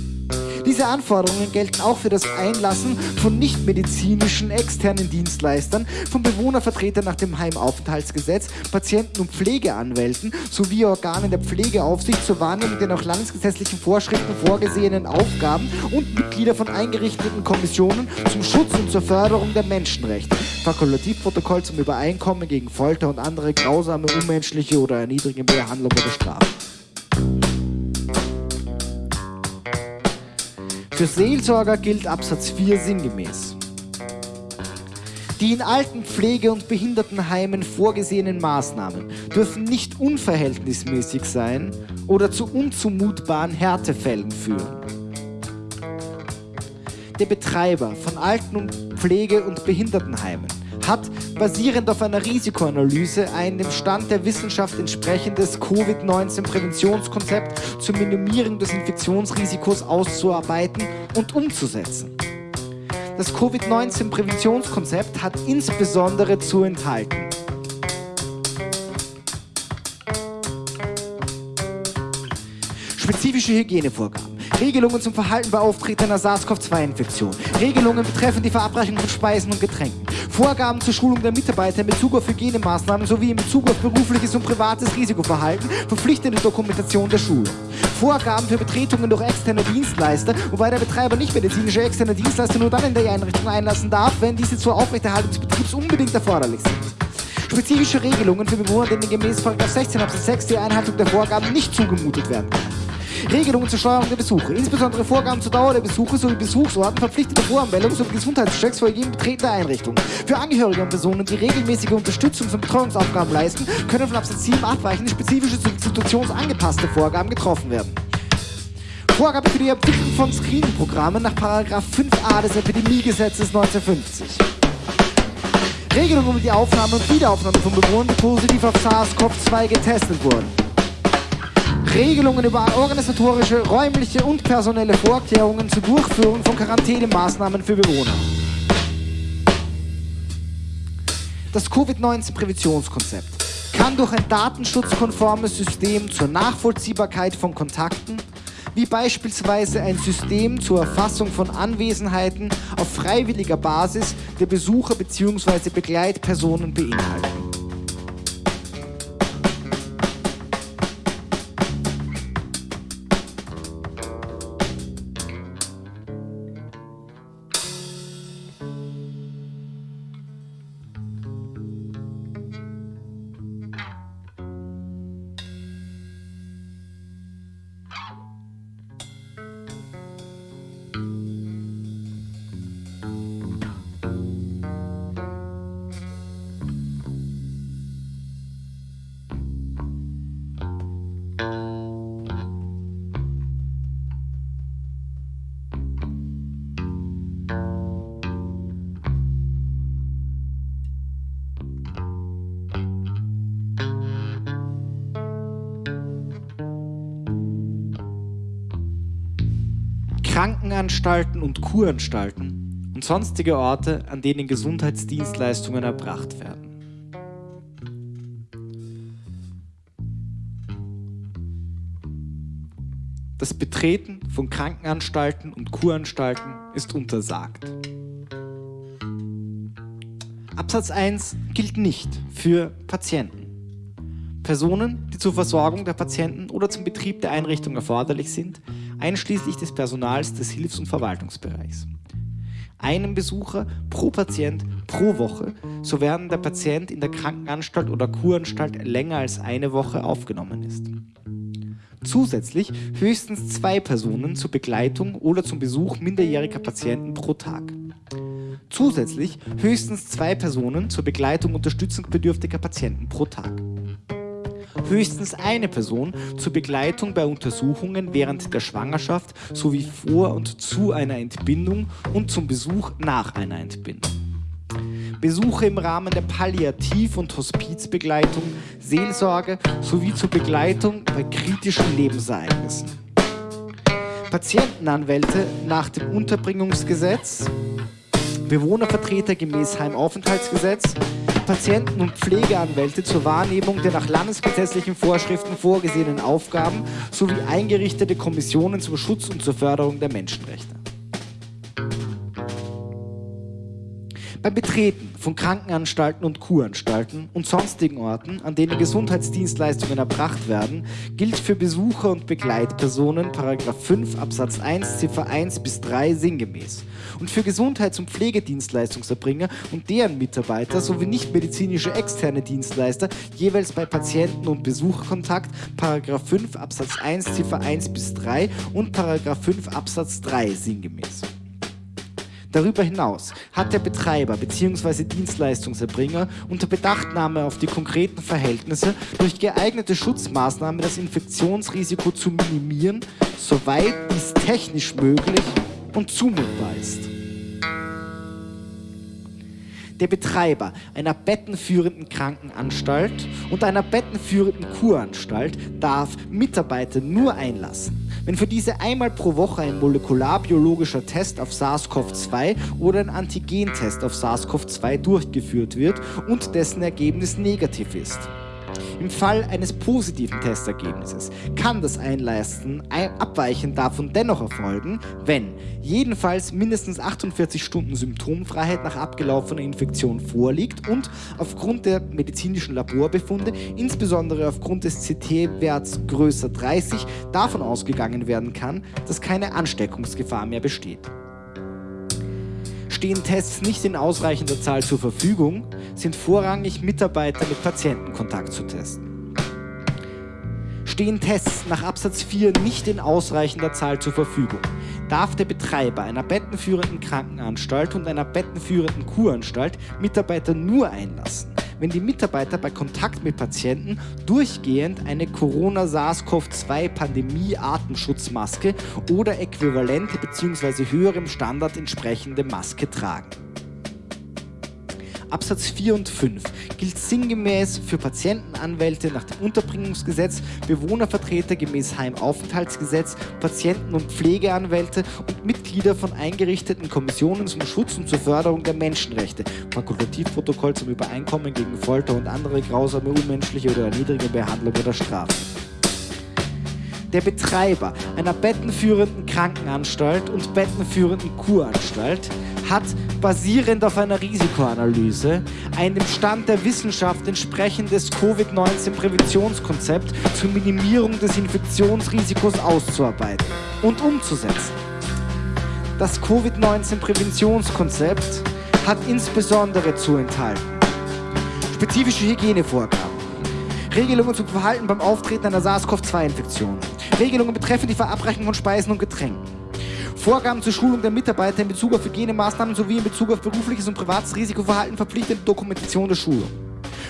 Diese Anforderungen gelten auch für das Einlassen von nichtmedizinischen externen Dienstleistern, von Bewohnervertretern nach dem Heimaufenthaltsgesetz, Patienten- und Pflegeanwälten sowie Organen der Pflegeaufsicht zur Wahrnehmung der nach landesgesetzlichen Vorschriften vorgesehenen Aufgaben und Mitglieder von eingerichteten Kommissionen zum Schutz und zur Förderung der Menschenrechte. Fakultativprotokoll zum Übereinkommen gegen Folter und andere grausame, unmenschliche oder erniedrigende Behandlung oder Strafe. Für Seelsorger gilt Absatz 4 sinngemäß. Die in Alten-, Pflege- und Behindertenheimen vorgesehenen Maßnahmen dürfen nicht unverhältnismäßig sein oder zu unzumutbaren Härtefällen führen. Der Betreiber von Alten- Pflege- und Behindertenheimen hat basierend auf einer Risikoanalyse ein dem Stand der Wissenschaft entsprechendes Covid-19-Präventionskonzept zur Minimierung des Infektionsrisikos auszuarbeiten und umzusetzen. Das Covid-19-Präventionskonzept hat insbesondere zu enthalten. Spezifische Hygienevorgaben, Regelungen zum Verhalten bei auftretender SARS-CoV-2-Infektion, Regelungen betreffend die Verabreichung von Speisen und Getränken, Vorgaben zur Schulung der Mitarbeiter in Bezug auf Hygienemaßnahmen sowie in Bezug auf berufliches und privates Risikoverhalten, verpflichtende Dokumentation der Schulung. Vorgaben für Betretungen durch externe Dienstleister, wobei der Betreiber nicht medizinische externe Dienstleister nur dann in der Einrichtung einlassen darf, wenn diese zur Aufrechterhaltung des Betriebs unbedingt erforderlich sind. Spezifische Regelungen für Bewohner, denen gemäß 16 Absatz 6 die Einhaltung der Vorgaben nicht zugemutet werden kann. Regelungen zur Steuerung der Besuche, insbesondere Vorgaben zur Dauer der Besuche sowie Besuchsorten, verpflichtete Voranmeldung sowie Gesundheitschecks vor jedem Betreten der Einrichtung. Für Angehörige und Personen, die regelmäßige Unterstützung von Betreuungsaufgaben leisten, können von Absatz 7 abweichende spezifische situationsangepasste Vorgaben getroffen werden. Vorgabe für die Entwicklung von Screening-Programmen nach 5a des Epidemiegesetzes 1950. Regelungen um die Aufnahme und Wiederaufnahme von Bewohnern, die positiv auf SARS-CoV-2 getestet wurden. Regelungen über organisatorische, räumliche und personelle Vorkehrungen zur Durchführung von Quarantänemaßnahmen für Bewohner. Das Covid-19-Präventionskonzept kann durch ein datenschutzkonformes System zur Nachvollziehbarkeit von Kontakten, wie beispielsweise ein System zur Erfassung von Anwesenheiten auf freiwilliger Basis der Besucher bzw. Begleitpersonen beinhalten. Krankenanstalten und Kuranstalten und sonstige Orte, an denen Gesundheitsdienstleistungen erbracht werden. Das Betreten von Krankenanstalten und Kuranstalten ist untersagt. Absatz 1 gilt nicht für Patienten. Personen, die zur Versorgung der Patienten oder zum Betrieb der Einrichtung erforderlich sind, einschließlich des Personals des Hilfs- und Verwaltungsbereichs. Einen Besucher pro Patient pro Woche, so werden der Patient in der Krankenanstalt oder Kuranstalt länger als eine Woche aufgenommen ist. Zusätzlich höchstens zwei Personen zur Begleitung oder zum Besuch minderjähriger Patienten pro Tag. Zusätzlich höchstens zwei Personen zur Begleitung unterstützungsbedürftiger Patienten pro Tag höchstens eine Person zur Begleitung bei Untersuchungen während der Schwangerschaft sowie vor und zu einer Entbindung und zum Besuch nach einer Entbindung. Besuche im Rahmen der Palliativ- und Hospizbegleitung, Seelsorge sowie zur Begleitung bei kritischen Lebensereignissen. Patientenanwälte nach dem Unterbringungsgesetz, Bewohnervertreter gemäß Heimaufenthaltsgesetz, Patienten- und Pflegeanwälte zur Wahrnehmung der nach landesgesetzlichen Vorschriften vorgesehenen Aufgaben sowie eingerichtete Kommissionen zum Schutz und zur Förderung der Menschenrechte. Beim Betreten von Krankenanstalten und Kuranstalten und sonstigen Orten, an denen Gesundheitsdienstleistungen erbracht werden, gilt für Besucher und Begleitpersonen 5 Absatz 1 Ziffer 1 bis 3 sinngemäß und für Gesundheits- und Pflegedienstleistungserbringer und deren Mitarbeiter sowie nichtmedizinische externe Dienstleister jeweils bei Patienten- und Besucherkontakt 5 Absatz 1 Ziffer 1 bis 3 und 5 Absatz 3 sinngemäß. Darüber hinaus hat der Betreiber bzw. Dienstleistungserbringer unter Bedachtnahme auf die konkreten Verhältnisse durch geeignete Schutzmaßnahmen das Infektionsrisiko zu minimieren, soweit dies technisch möglich und zumutbar ist der Betreiber einer bettenführenden Krankenanstalt und einer bettenführenden Kuranstalt darf Mitarbeiter nur einlassen, wenn für diese einmal pro Woche ein molekularbiologischer Test auf SARS-CoV-2 oder ein Antigentest auf SARS-CoV-2 durchgeführt wird und dessen Ergebnis negativ ist. Im Fall eines positiven Testergebnisses kann das Einleisten abweichend davon dennoch erfolgen, wenn jedenfalls mindestens 48 Stunden Symptomfreiheit nach abgelaufener Infektion vorliegt und aufgrund der medizinischen Laborbefunde, insbesondere aufgrund des CT-Werts größer 30, davon ausgegangen werden kann, dass keine Ansteckungsgefahr mehr besteht. Stehen Tests nicht in ausreichender Zahl zur Verfügung, sind vorrangig Mitarbeiter mit Patientenkontakt zu testen. Stehen Tests nach Absatz 4 nicht in ausreichender Zahl zur Verfügung, darf der Betreiber einer bettenführenden Krankenanstalt und einer bettenführenden Kuranstalt Mitarbeiter nur einlassen, wenn die Mitarbeiter bei Kontakt mit Patienten durchgehend eine Corona-SARS-CoV-2-Pandemie-Atemschutzmaske oder äquivalente bzw. höherem Standard entsprechende Maske tragen. Absatz 4 und 5 gilt sinngemäß für Patientenanwälte nach dem Unterbringungsgesetz, Bewohnervertreter gemäß Heimaufenthaltsgesetz, Patienten- und Pflegeanwälte und Mitglieder von eingerichteten Kommissionen zum Schutz und zur Förderung der Menschenrechte, Fakultativprotokoll zum Übereinkommen gegen Folter und andere grausame, unmenschliche oder erniedrigende Behandlung oder Strafe der Betreiber einer bettenführenden Krankenanstalt und bettenführenden Kuranstalt hat basierend auf einer Risikoanalyse ein dem Stand der Wissenschaft entsprechendes Covid-19-Präventionskonzept zur Minimierung des Infektionsrisikos auszuarbeiten und umzusetzen. Das Covid-19-Präventionskonzept hat insbesondere zu enthalten spezifische Hygienevorgaben, Regelungen zum Verhalten beim Auftreten einer SARS-CoV-2-Infektion, Regelungen betreffend die Verabreichung von Speisen und Getränken. Vorgaben zur Schulung der Mitarbeiter in Bezug auf Hygienemaßnahmen sowie in Bezug auf berufliches und privates Risikoverhalten verpflichtende Dokumentation der Schulung.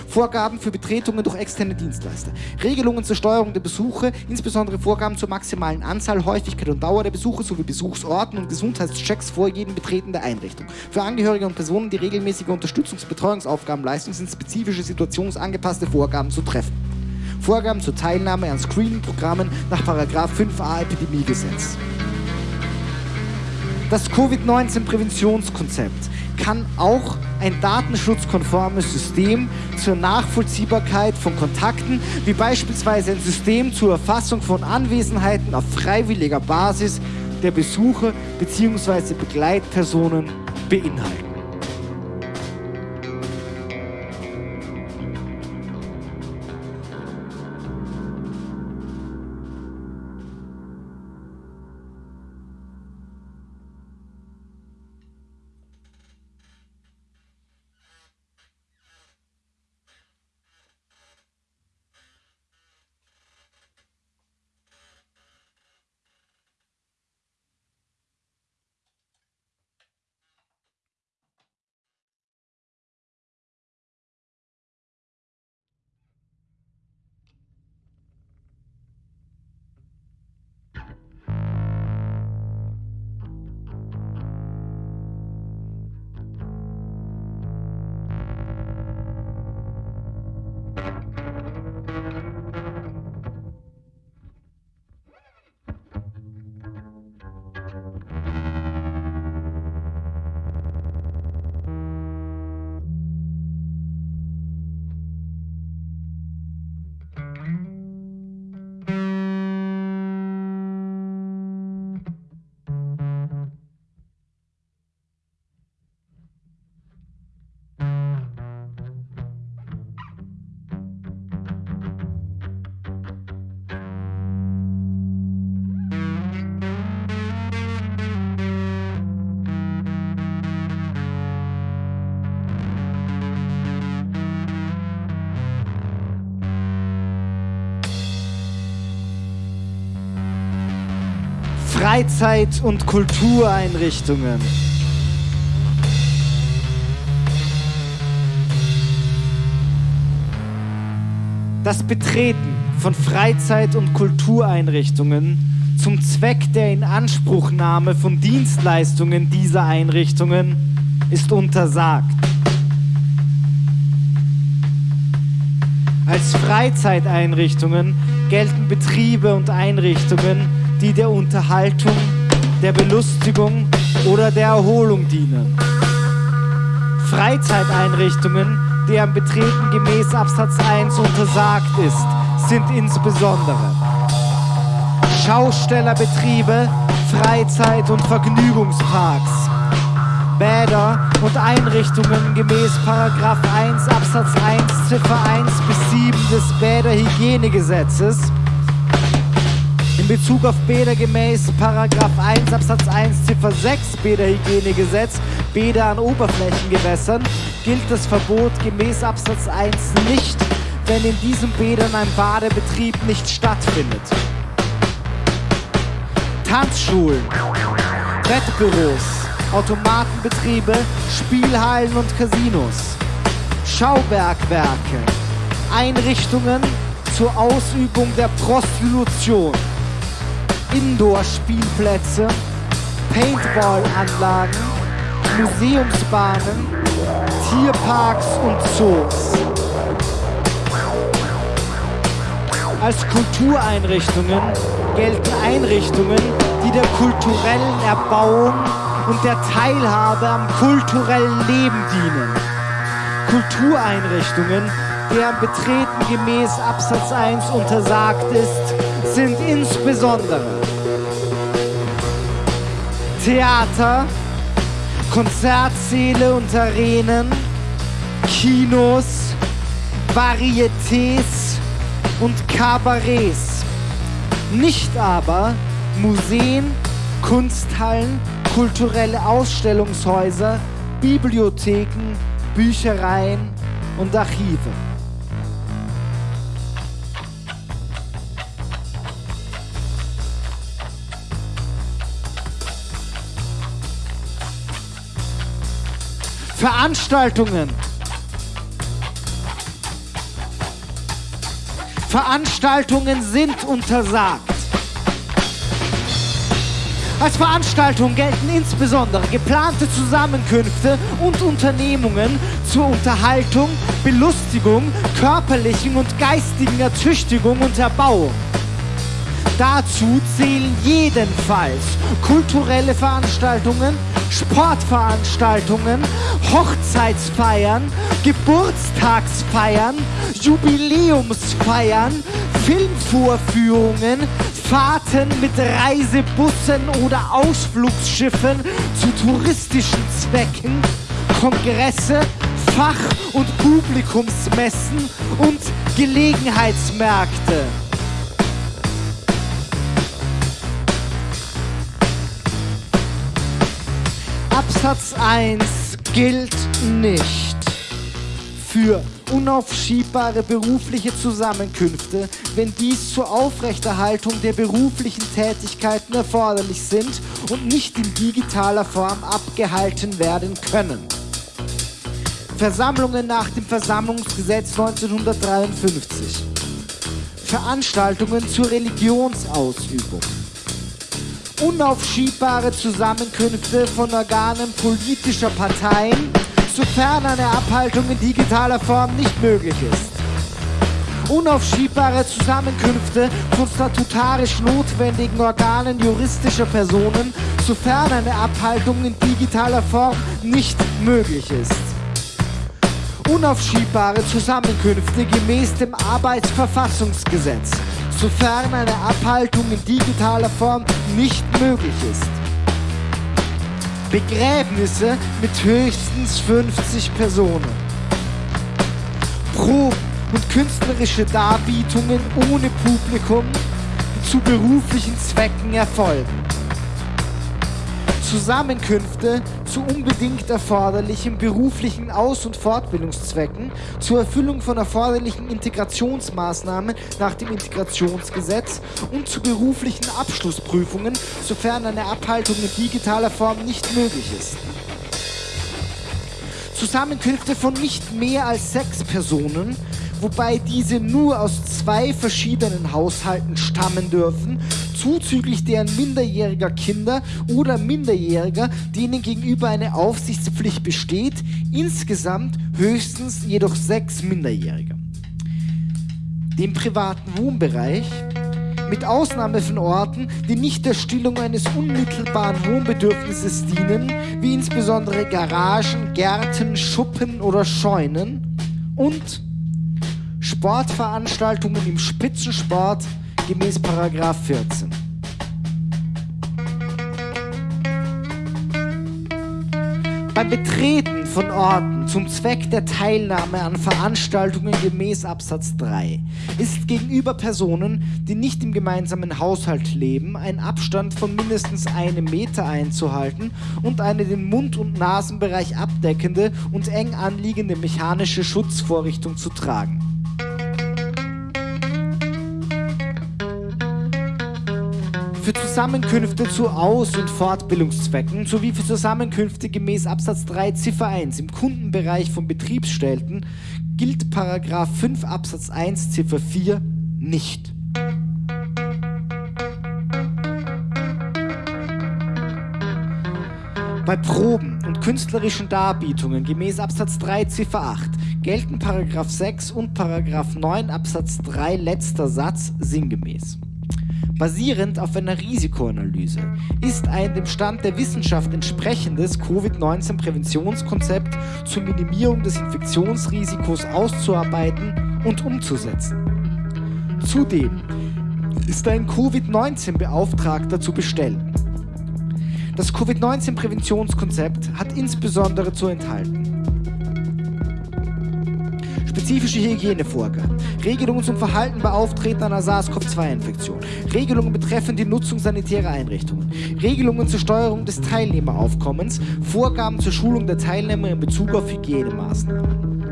Vorgaben für Betretungen durch externe Dienstleister. Regelungen zur Steuerung der Besuche, insbesondere Vorgaben zur maximalen Anzahl, Häufigkeit und Dauer der Besuche sowie Besuchsorten und Gesundheitschecks vor jedem Betreten der Einrichtung. Für Angehörige und Personen, die regelmäßige Unterstützungs- und Betreuungsaufgaben leisten, sind spezifische situationsangepasste Vorgaben zu treffen. Vorgaben zur Teilnahme an Screening-Programmen nach 5a Epidemiegesetz. Das Covid-19-Präventionskonzept kann auch ein datenschutzkonformes System zur Nachvollziehbarkeit von Kontakten, wie beispielsweise ein System zur Erfassung von Anwesenheiten auf freiwilliger Basis der Besucher bzw. Begleitpersonen beinhalten. Freizeit- und Kultureinrichtungen. Das Betreten von Freizeit- und Kultureinrichtungen zum Zweck der Inanspruchnahme von Dienstleistungen dieser Einrichtungen ist untersagt. Als Freizeiteinrichtungen gelten Betriebe und Einrichtungen, die der Unterhaltung, der Belustigung oder der Erholung dienen. Freizeiteinrichtungen, deren Betreten gemäß Absatz 1 untersagt ist, sind insbesondere Schaustellerbetriebe, Freizeit- und Vergnügungsparks, Bäder und Einrichtungen gemäß 1 Absatz 1 Ziffer 1 bis 7 des Bäderhygienegesetzes Bezug auf Bäder gemäß Paragraph 1 Absatz 1 Ziffer 6 Bäderhygienegesetz, Bäder an Oberflächengewässern, gilt das Verbot gemäß Absatz 1 nicht, wenn in diesen Bädern ein Badebetrieb nicht stattfindet. Tanzschulen, Wettbüros, Automatenbetriebe, Spielhallen und Casinos, Schaubergwerke, Einrichtungen zur Ausübung der Prostitution, Indoor-Spielplätze, Paintball-Anlagen, Museumsbahnen, Tierparks und Zoos. Als Kultureinrichtungen gelten Einrichtungen, die der kulturellen Erbauung und der Teilhabe am kulturellen Leben dienen. Kultureinrichtungen, deren Betreten gemäß Absatz 1 untersagt ist, sind insbesondere Theater, Konzertsäle und Arenen, Kinos, Varietés und Kabarets. Nicht aber Museen, Kunsthallen, kulturelle Ausstellungshäuser, Bibliotheken, Büchereien und Archive. Veranstaltungen. Veranstaltungen sind untersagt. Als Veranstaltung gelten insbesondere geplante Zusammenkünfte und Unternehmungen zur Unterhaltung, Belustigung, körperlichen und geistigen Ertüchtigung und Erbauung. Dazu zählen jedenfalls kulturelle Veranstaltungen, Sportveranstaltungen, Hochzeitsfeiern, Geburtstagsfeiern, Jubiläumsfeiern, Filmvorführungen, Fahrten mit Reisebussen oder Ausflugsschiffen zu touristischen Zwecken, Kongresse, Fach- und Publikumsmessen und Gelegenheitsmärkte. Absatz 1 gilt nicht für unaufschiebbare berufliche Zusammenkünfte, wenn dies zur Aufrechterhaltung der beruflichen Tätigkeiten erforderlich sind und nicht in digitaler Form abgehalten werden können. Versammlungen nach dem Versammlungsgesetz 1953. Veranstaltungen zur Religionsausübung. Unaufschiebbare Zusammenkünfte von Organen politischer Parteien sofern eine Abhaltung in digitaler Form nicht möglich ist. Unaufschiebbare Zusammenkünfte von statutarisch notwendigen Organen juristischer Personen, sofern eine Abhaltung in digitaler Form nicht möglich ist. Unaufschiebbare Zusammenkünfte gemäß dem Arbeitsverfassungsgesetz, sofern eine Abhaltung in digitaler Form nicht möglich ist. Begräbnisse mit höchstens 50 Personen. Proben und künstlerische Darbietungen ohne Publikum, zu beruflichen Zwecken erfolgen. Zusammenkünfte zu unbedingt erforderlichen beruflichen Aus- und Fortbildungszwecken, zur Erfüllung von erforderlichen Integrationsmaßnahmen nach dem Integrationsgesetz und zu beruflichen Abschlussprüfungen, sofern eine Abhaltung in digitaler Form nicht möglich ist. Zusammenkünfte von nicht mehr als sechs Personen, wobei diese nur aus zwei verschiedenen Haushalten stammen dürfen, zuzüglich deren minderjähriger Kinder oder Minderjähriger, denen gegenüber eine Aufsichtspflicht besteht, insgesamt höchstens jedoch sechs Minderjährige. Dem privaten Wohnbereich mit Ausnahme von Orten, die nicht der Stillung eines unmittelbaren Wohnbedürfnisses dienen, wie insbesondere Garagen, Gärten, Schuppen oder Scheunen und Sportveranstaltungen im Spitzensport gemäß Paragraph 14. Beim Betreten von Orten zum Zweck der Teilnahme an Veranstaltungen gemäß Absatz 3 ist gegenüber Personen, die nicht im gemeinsamen Haushalt leben, ein Abstand von mindestens einem Meter einzuhalten und eine den Mund- und Nasenbereich abdeckende und eng anliegende mechanische Schutzvorrichtung zu tragen. Für Zusammenkünfte zu Aus- und Fortbildungszwecken sowie für Zusammenkünfte gemäß Absatz 3 Ziffer 1 im Kundenbereich von Betriebsstätten gilt Paragraph 5 Absatz 1 Ziffer 4 nicht. Bei Proben und künstlerischen Darbietungen gemäß Absatz 3 Ziffer 8 gelten Paragraph 6 und Paragraph 9 Absatz 3 letzter Satz sinngemäß. Basierend auf einer Risikoanalyse ist ein dem Stand der Wissenschaft entsprechendes Covid-19-Präventionskonzept zur Minimierung des Infektionsrisikos auszuarbeiten und umzusetzen. Zudem ist ein Covid-19-Beauftragter zu bestellen. Das Covid-19-Präventionskonzept hat insbesondere zu enthalten spezifische Hygienevorgaben, Regelungen zum Verhalten bei Auftreten einer SARS-CoV-2-Infektion, Regelungen betreffend die Nutzung sanitärer Einrichtungen, Regelungen zur Steuerung des Teilnehmeraufkommens, Vorgaben zur Schulung der Teilnehmer in Bezug auf Hygienemaßnahmen.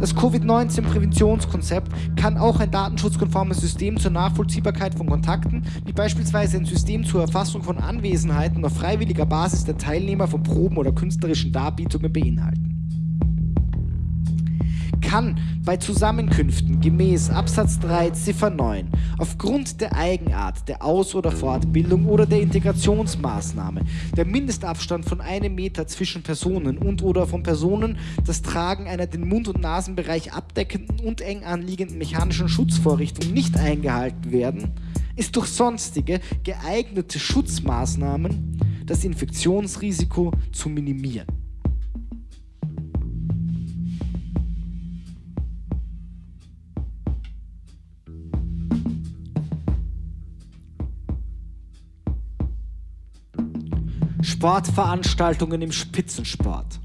Das Covid-19-Präventionskonzept kann auch ein datenschutzkonformes System zur Nachvollziehbarkeit von Kontakten, wie beispielsweise ein System zur Erfassung von Anwesenheiten auf freiwilliger Basis der Teilnehmer von Proben oder künstlerischen Darbietungen beinhalten kann bei Zusammenkünften gemäß Absatz 3 Ziffer 9 aufgrund der Eigenart der Aus- oder Fortbildung oder der Integrationsmaßnahme der Mindestabstand von einem Meter zwischen Personen und oder von Personen das Tragen einer den Mund- und Nasenbereich abdeckenden und eng anliegenden mechanischen Schutzvorrichtung nicht eingehalten werden, ist durch sonstige geeignete Schutzmaßnahmen das Infektionsrisiko zu minimieren. Sportveranstaltungen im Spitzensport.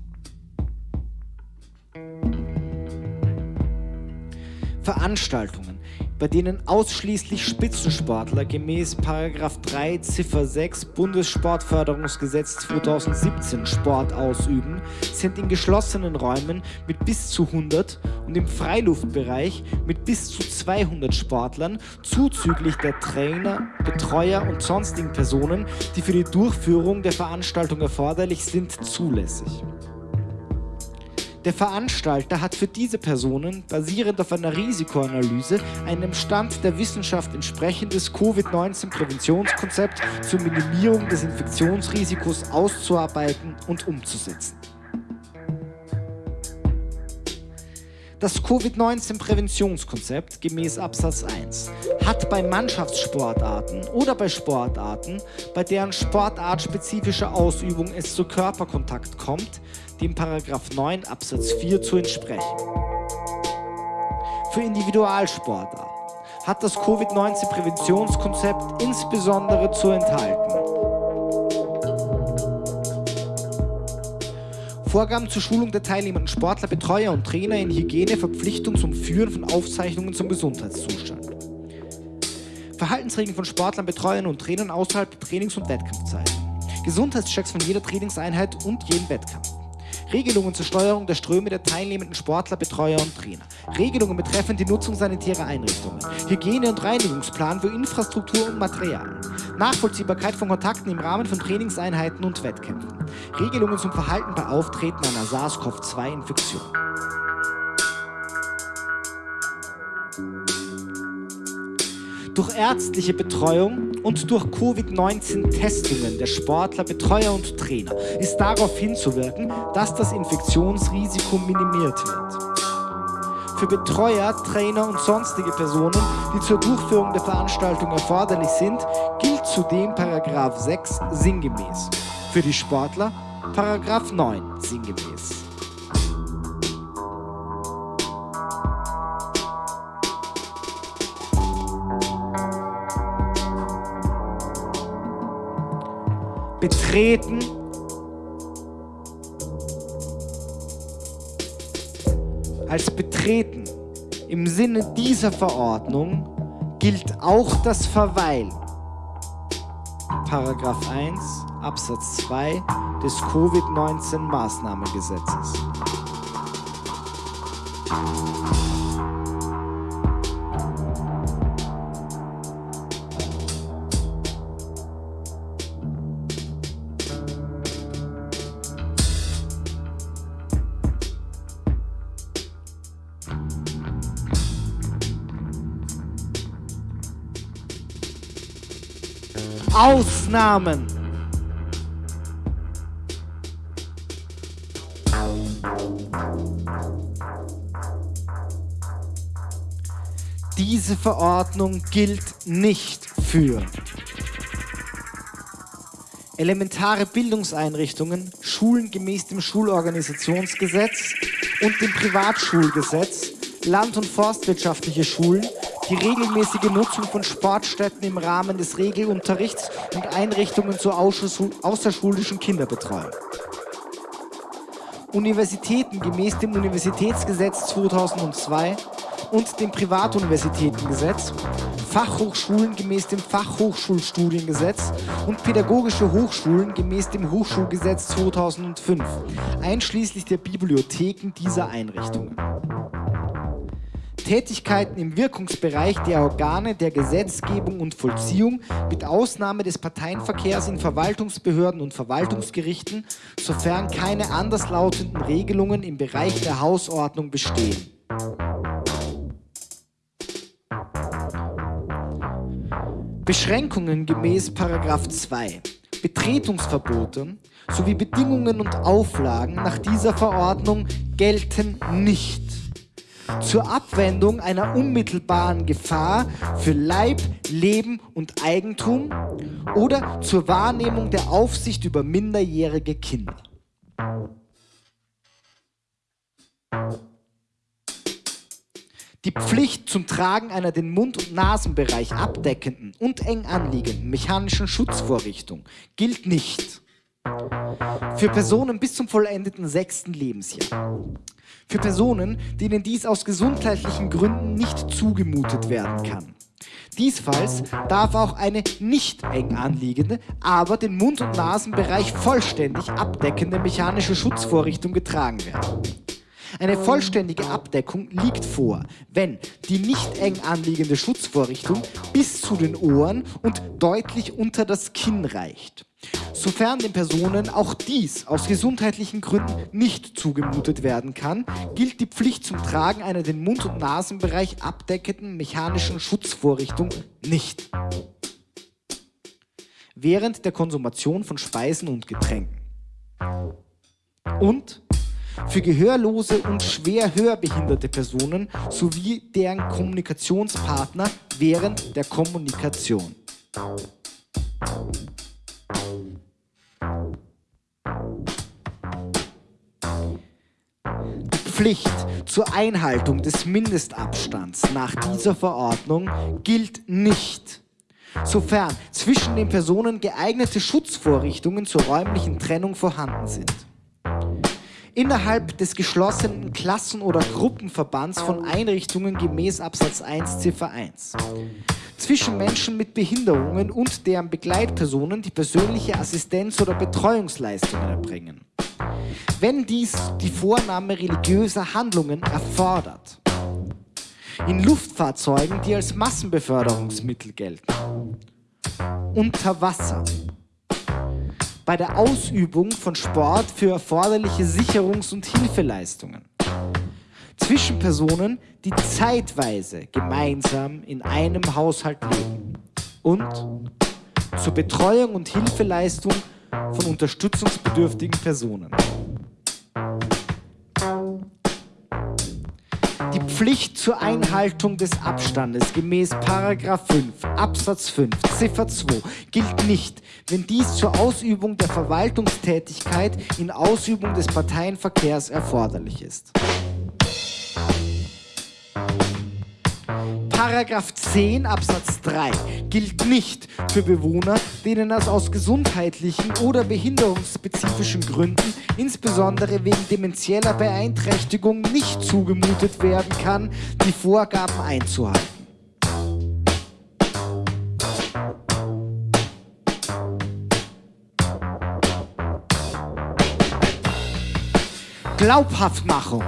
Veranstaltungen, bei denen ausschließlich Spitzensportler gemäß 3 Ziffer 6 Bundessportförderungsgesetz 2017 Sport ausüben, sind in geschlossenen Räumen mit bis zu 100 und im Freiluftbereich mit bis zu 200 Sportlern zuzüglich der Trainer, Betreuer und sonstigen Personen, die für die Durchführung der Veranstaltung erforderlich sind, zulässig. Der Veranstalter hat für diese Personen, basierend auf einer Risikoanalyse, einem Stand der Wissenschaft entsprechendes Covid-19-Präventionskonzept zur Minimierung des Infektionsrisikos auszuarbeiten und umzusetzen. Das Covid-19-Präventionskonzept gemäß Absatz 1 hat bei Mannschaftssportarten oder bei Sportarten, bei deren sportartspezifischer Ausübung es zu Körperkontakt kommt, dem 9 Absatz 4 zu entsprechen. Für Individualsportarten hat das Covid-19-Präventionskonzept insbesondere zu enthalten Vorgaben zur Schulung der teilnehmenden Sportler, Betreuer und Trainer in Hygiene, Verpflichtung zum Führen von Aufzeichnungen zum Gesundheitszustand. Verhaltensregeln von Sportlern, Betreuern und Trainern außerhalb der Trainings- und Wettkampfzeiten. Gesundheitschecks von jeder Trainingseinheit und jedem Wettkampf. Regelungen zur Steuerung der Ströme der teilnehmenden Sportler, Betreuer und Trainer. Regelungen betreffend die Nutzung sanitärer Einrichtungen. Hygiene- und Reinigungsplan für Infrastruktur und Material. Nachvollziehbarkeit von Kontakten im Rahmen von Trainingseinheiten und Wettkämpfen. Regelungen zum Verhalten bei Auftreten einer SARS-CoV-2-Infektion. Durch ärztliche Betreuung und durch Covid-19-Testungen der Sportler, Betreuer und Trainer ist darauf hinzuwirken, dass das Infektionsrisiko minimiert wird. Für Betreuer, Trainer und sonstige Personen, die zur Durchführung der Veranstaltung erforderlich sind, gilt zudem Paragraph 6 sinngemäß. Für die Sportler Paragraph 9 sinngemäß. Betreten als betreten im Sinne dieser Verordnung gilt auch das Verweilen. Paragraph 1 Absatz 2 des Covid-19-Maßnahmengesetzes. Ausnahmen. Diese Verordnung gilt nicht für elementare Bildungseinrichtungen, Schulen gemäß dem Schulorganisationsgesetz und dem Privatschulgesetz, land- und forstwirtschaftliche Schulen, die regelmäßige Nutzung von Sportstätten im Rahmen des Regelunterrichts und Einrichtungen zur außerschulischen Kinderbetreuung. Universitäten gemäß dem Universitätsgesetz 2002 und dem Privatuniversitätengesetz, Fachhochschulen gemäß dem Fachhochschulstudiengesetz und pädagogische Hochschulen gemäß dem Hochschulgesetz 2005, einschließlich der Bibliotheken dieser Einrichtungen. Tätigkeiten im Wirkungsbereich der Organe der Gesetzgebung und Vollziehung mit Ausnahme des Parteienverkehrs in Verwaltungsbehörden und Verwaltungsgerichten, sofern keine anderslautenden Regelungen im Bereich der Hausordnung bestehen. Beschränkungen gemäß 2, Betretungsverbote sowie Bedingungen und Auflagen nach dieser Verordnung gelten nicht zur Abwendung einer unmittelbaren Gefahr für Leib, Leben und Eigentum oder zur Wahrnehmung der Aufsicht über minderjährige Kinder. Die Pflicht zum Tragen einer den Mund- und Nasenbereich abdeckenden und eng anliegenden mechanischen Schutzvorrichtung gilt nicht für Personen bis zum vollendeten sechsten Lebensjahr. Für Personen, denen dies aus gesundheitlichen Gründen nicht zugemutet werden kann. Diesfalls darf auch eine nicht eng anliegende, aber den Mund- und Nasenbereich vollständig abdeckende mechanische Schutzvorrichtung getragen werden. Eine vollständige Abdeckung liegt vor, wenn die nicht eng anliegende Schutzvorrichtung bis zu den Ohren und deutlich unter das Kinn reicht. Sofern den Personen auch dies aus gesundheitlichen Gründen nicht zugemutet werden kann, gilt die Pflicht zum Tragen einer den Mund- und Nasenbereich abdeckenden mechanischen Schutzvorrichtung nicht. Während der Konsumation von Speisen und Getränken. Und für gehörlose und schwer hörbehinderte Personen sowie deren Kommunikationspartner während der Kommunikation. Pflicht zur Einhaltung des Mindestabstands nach dieser Verordnung gilt nicht, sofern zwischen den Personen geeignete Schutzvorrichtungen zur räumlichen Trennung vorhanden sind innerhalb des geschlossenen Klassen- oder Gruppenverbands von Einrichtungen gemäß Absatz 1 Ziffer 1. Zwischen Menschen mit Behinderungen und deren Begleitpersonen, die persönliche Assistenz- oder Betreuungsleistungen erbringen. Wenn dies die Vornahme religiöser Handlungen erfordert. In Luftfahrzeugen, die als Massenbeförderungsmittel gelten. Unter Wasser bei der Ausübung von Sport für erforderliche Sicherungs- und Hilfeleistungen. Zwischen Personen, die zeitweise gemeinsam in einem Haushalt leben. Und zur Betreuung und Hilfeleistung von unterstützungsbedürftigen Personen. Die Pflicht zur Einhaltung des Abstandes gemäß 5 Absatz 5 Ziffer 2 gilt nicht, wenn dies zur Ausübung der Verwaltungstätigkeit in Ausübung des Parteienverkehrs erforderlich ist. Paragraph 10 Absatz 3 gilt nicht für Bewohner, denen es aus gesundheitlichen oder behinderungsspezifischen Gründen, insbesondere wegen demenzieller Beeinträchtigung, nicht zugemutet werden kann, die Vorgaben einzuhalten. Glaubhaftmachung.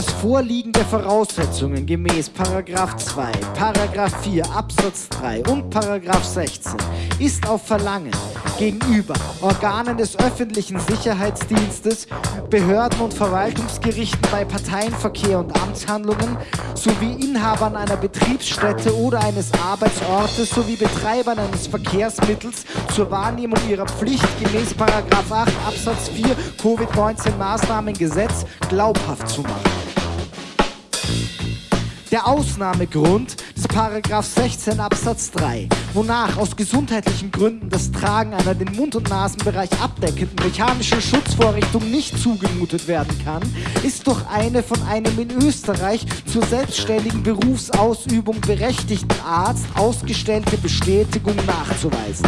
Das Vorliegen der Voraussetzungen gemäß Paragraph 2, Paragraph 4 Absatz 3 und Paragraph 16 ist auf Verlangen gegenüber Organen des öffentlichen Sicherheitsdienstes, Behörden und Verwaltungsgerichten bei Parteienverkehr und Amtshandlungen sowie Inhabern einer Betriebsstätte oder eines Arbeitsortes sowie Betreibern eines Verkehrsmittels zur Wahrnehmung ihrer Pflicht gemäß 8 Absatz 4 Covid-19 Maßnahmengesetz glaubhaft zu machen. Der Ausnahmegrund des Paragraph 16 Absatz 3, wonach aus gesundheitlichen Gründen das Tragen einer den Mund- und Nasenbereich abdeckenden mechanischen Schutzvorrichtung nicht zugemutet werden kann, ist durch eine von einem in Österreich zur selbstständigen Berufsausübung berechtigten Arzt ausgestellte Bestätigung nachzuweisen.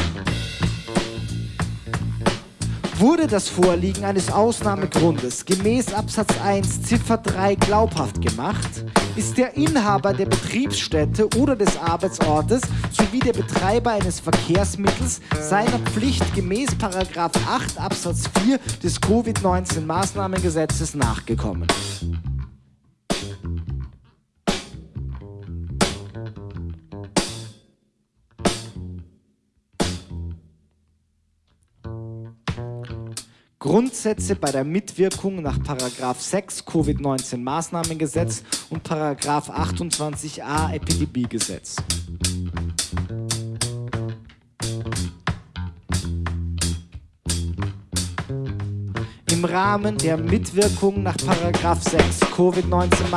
Wurde das Vorliegen eines Ausnahmegrundes gemäß Absatz 1 Ziffer 3 glaubhaft gemacht, ist der Inhaber der Betriebsstätte oder des Arbeitsortes sowie der Betreiber eines Verkehrsmittels seiner Pflicht gemäß 8 Absatz 4 des Covid-19 Maßnahmengesetzes nachgekommen. Grundsätze bei der Mitwirkung nach 6 Covid-19 Maßnahmengesetz und 28a Epidemiegesetz. Im Rahmen der Mitwirkung nach 6 Covid-19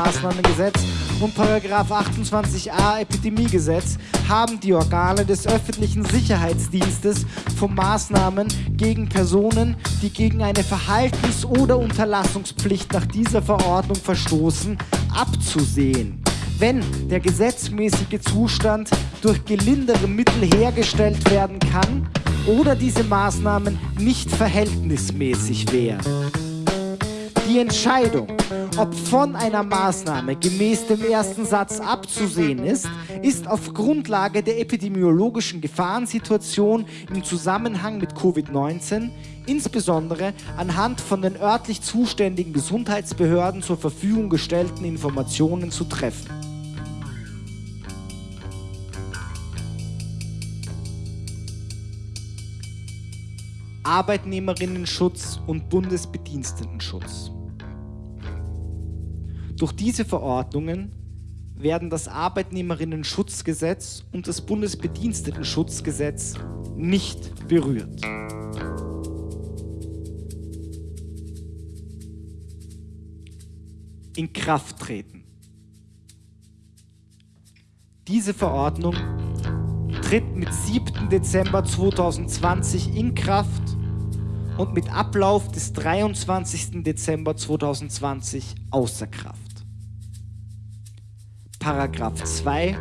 Und 28a Epidemiegesetz haben die Organe des öffentlichen Sicherheitsdienstes von Maßnahmen gegen Personen, die gegen eine Verhaltens- oder Unterlassungspflicht nach dieser Verordnung verstoßen, abzusehen. Wenn der gesetzmäßige Zustand durch gelindere Mittel hergestellt werden kann oder diese Maßnahmen nicht verhältnismäßig wären. Die Entscheidung, ob von einer Maßnahme gemäß dem ersten Satz abzusehen ist, ist auf Grundlage der epidemiologischen Gefahrensituation im Zusammenhang mit Covid-19 insbesondere anhand von den örtlich zuständigen Gesundheitsbehörden zur Verfügung gestellten Informationen zu treffen. Arbeitnehmerinnenschutz und Bundesbedienstetenschutz. Durch diese Verordnungen werden das Arbeitnehmerinnen-Schutzgesetz und das Bundesbedienstetenschutzgesetz nicht berührt. In Kraft treten. Diese Verordnung tritt mit 7. Dezember 2020 in Kraft und mit Ablauf des 23. Dezember 2020 außer Kraft. Paragraph 2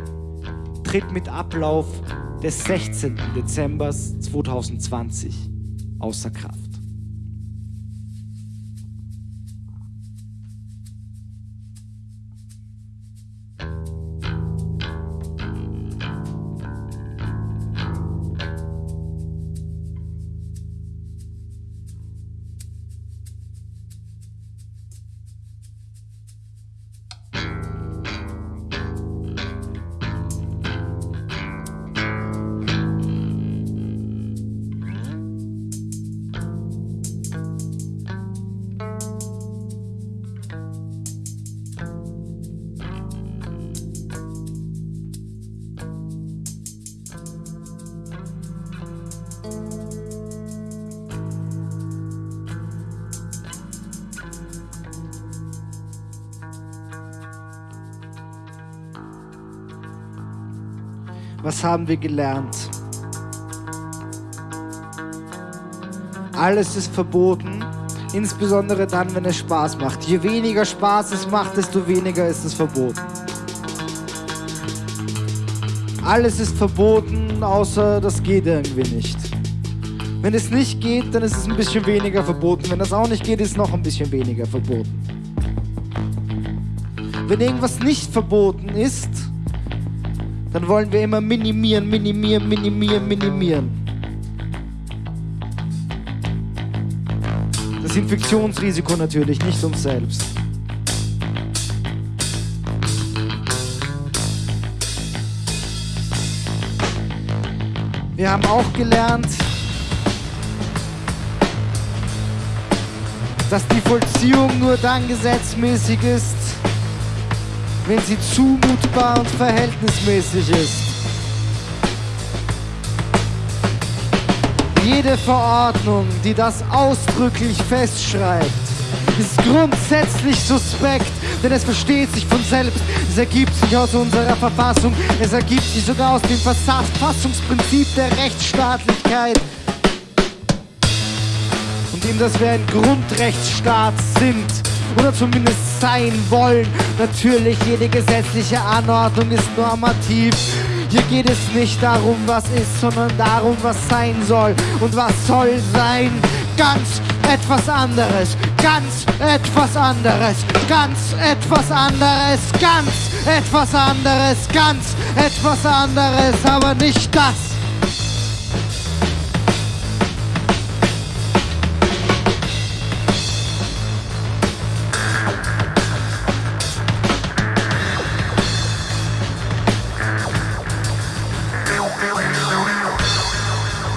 tritt mit Ablauf des 16. Dezember 2020 außer Kraft. Haben wir gelernt? Alles ist verboten, insbesondere dann, wenn es Spaß macht. Je weniger Spaß es macht, desto weniger ist es verboten. Alles ist verboten, außer das geht irgendwie nicht. Wenn es nicht geht, dann ist es ein bisschen weniger verboten. Wenn das auch nicht geht, ist es noch ein bisschen weniger verboten. Wenn irgendwas nicht verboten ist, dann wollen wir immer minimieren, minimieren, minimieren, minimieren. Das Infektionsrisiko natürlich, nicht uns selbst. Wir haben auch gelernt, dass die Vollziehung nur dann gesetzmäßig ist, wenn sie zumutbar und verhältnismäßig ist. Jede Verordnung, die das ausdrücklich festschreibt, ist grundsätzlich suspekt, denn es versteht sich von selbst. Es ergibt sich aus unserer Verfassung, es ergibt sich sogar aus dem Verfassungsprinzip der Rechtsstaatlichkeit und dem, dass wir ein Grundrechtsstaat sind oder zumindest sein wollen. Natürlich, jede gesetzliche Anordnung ist normativ. Hier geht es nicht darum, was ist, sondern darum, was sein soll. Und was soll sein? Ganz etwas anderes, ganz etwas anderes, ganz etwas anderes, ganz etwas anderes, ganz etwas anderes, aber nicht das.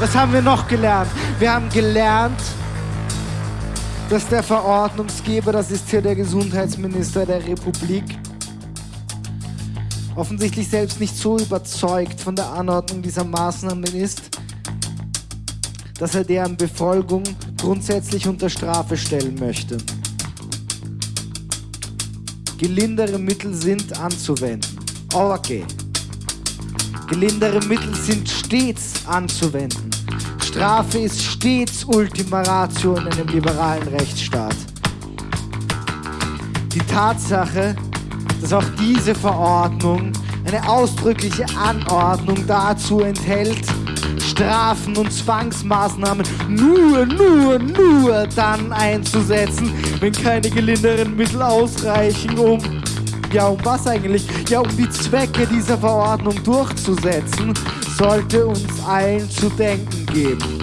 Was haben wir noch gelernt? Wir haben gelernt, dass der Verordnungsgeber, das ist hier der Gesundheitsminister der Republik, offensichtlich selbst nicht so überzeugt von der Anordnung dieser Maßnahmen ist, dass er deren Befolgung grundsätzlich unter Strafe stellen möchte. Gelindere Mittel sind anzuwenden. Okay. Gelindere Mittel sind stets anzuwenden. Strafe ist stets Ultima Ratio in einem liberalen Rechtsstaat. Die Tatsache, dass auch diese Verordnung eine ausdrückliche Anordnung dazu enthält, Strafen und Zwangsmaßnahmen nur, nur, nur dann einzusetzen, wenn keine gelinderen Mittel ausreichen, um ja, um was eigentlich? Ja, um die Zwecke dieser Verordnung durchzusetzen, sollte uns allen zu denken geben.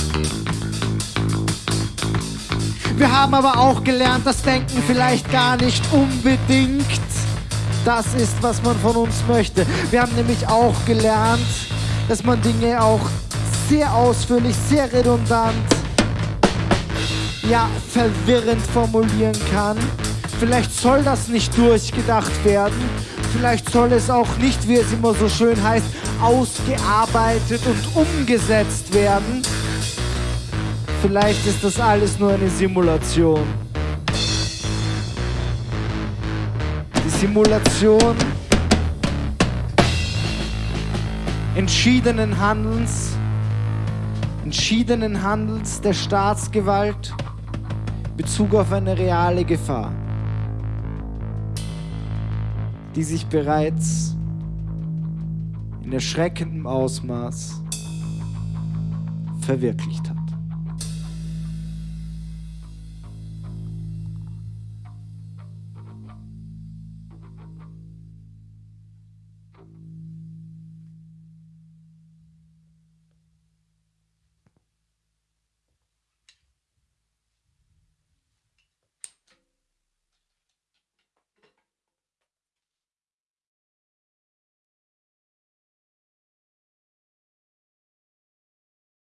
Wir haben aber auch gelernt, dass Denken vielleicht gar nicht unbedingt das ist, was man von uns möchte. Wir haben nämlich auch gelernt, dass man Dinge auch sehr ausführlich, sehr redundant, ja, verwirrend formulieren kann Vielleicht soll das nicht durchgedacht werden. Vielleicht soll es auch nicht, wie es immer so schön heißt, ausgearbeitet und umgesetzt werden. Vielleicht ist das alles nur eine Simulation. Die Simulation entschiedenen Handelns, entschiedenen Handels der Staatsgewalt Bezug auf eine reale Gefahr die sich bereits in erschreckendem Ausmaß verwirklicht hat.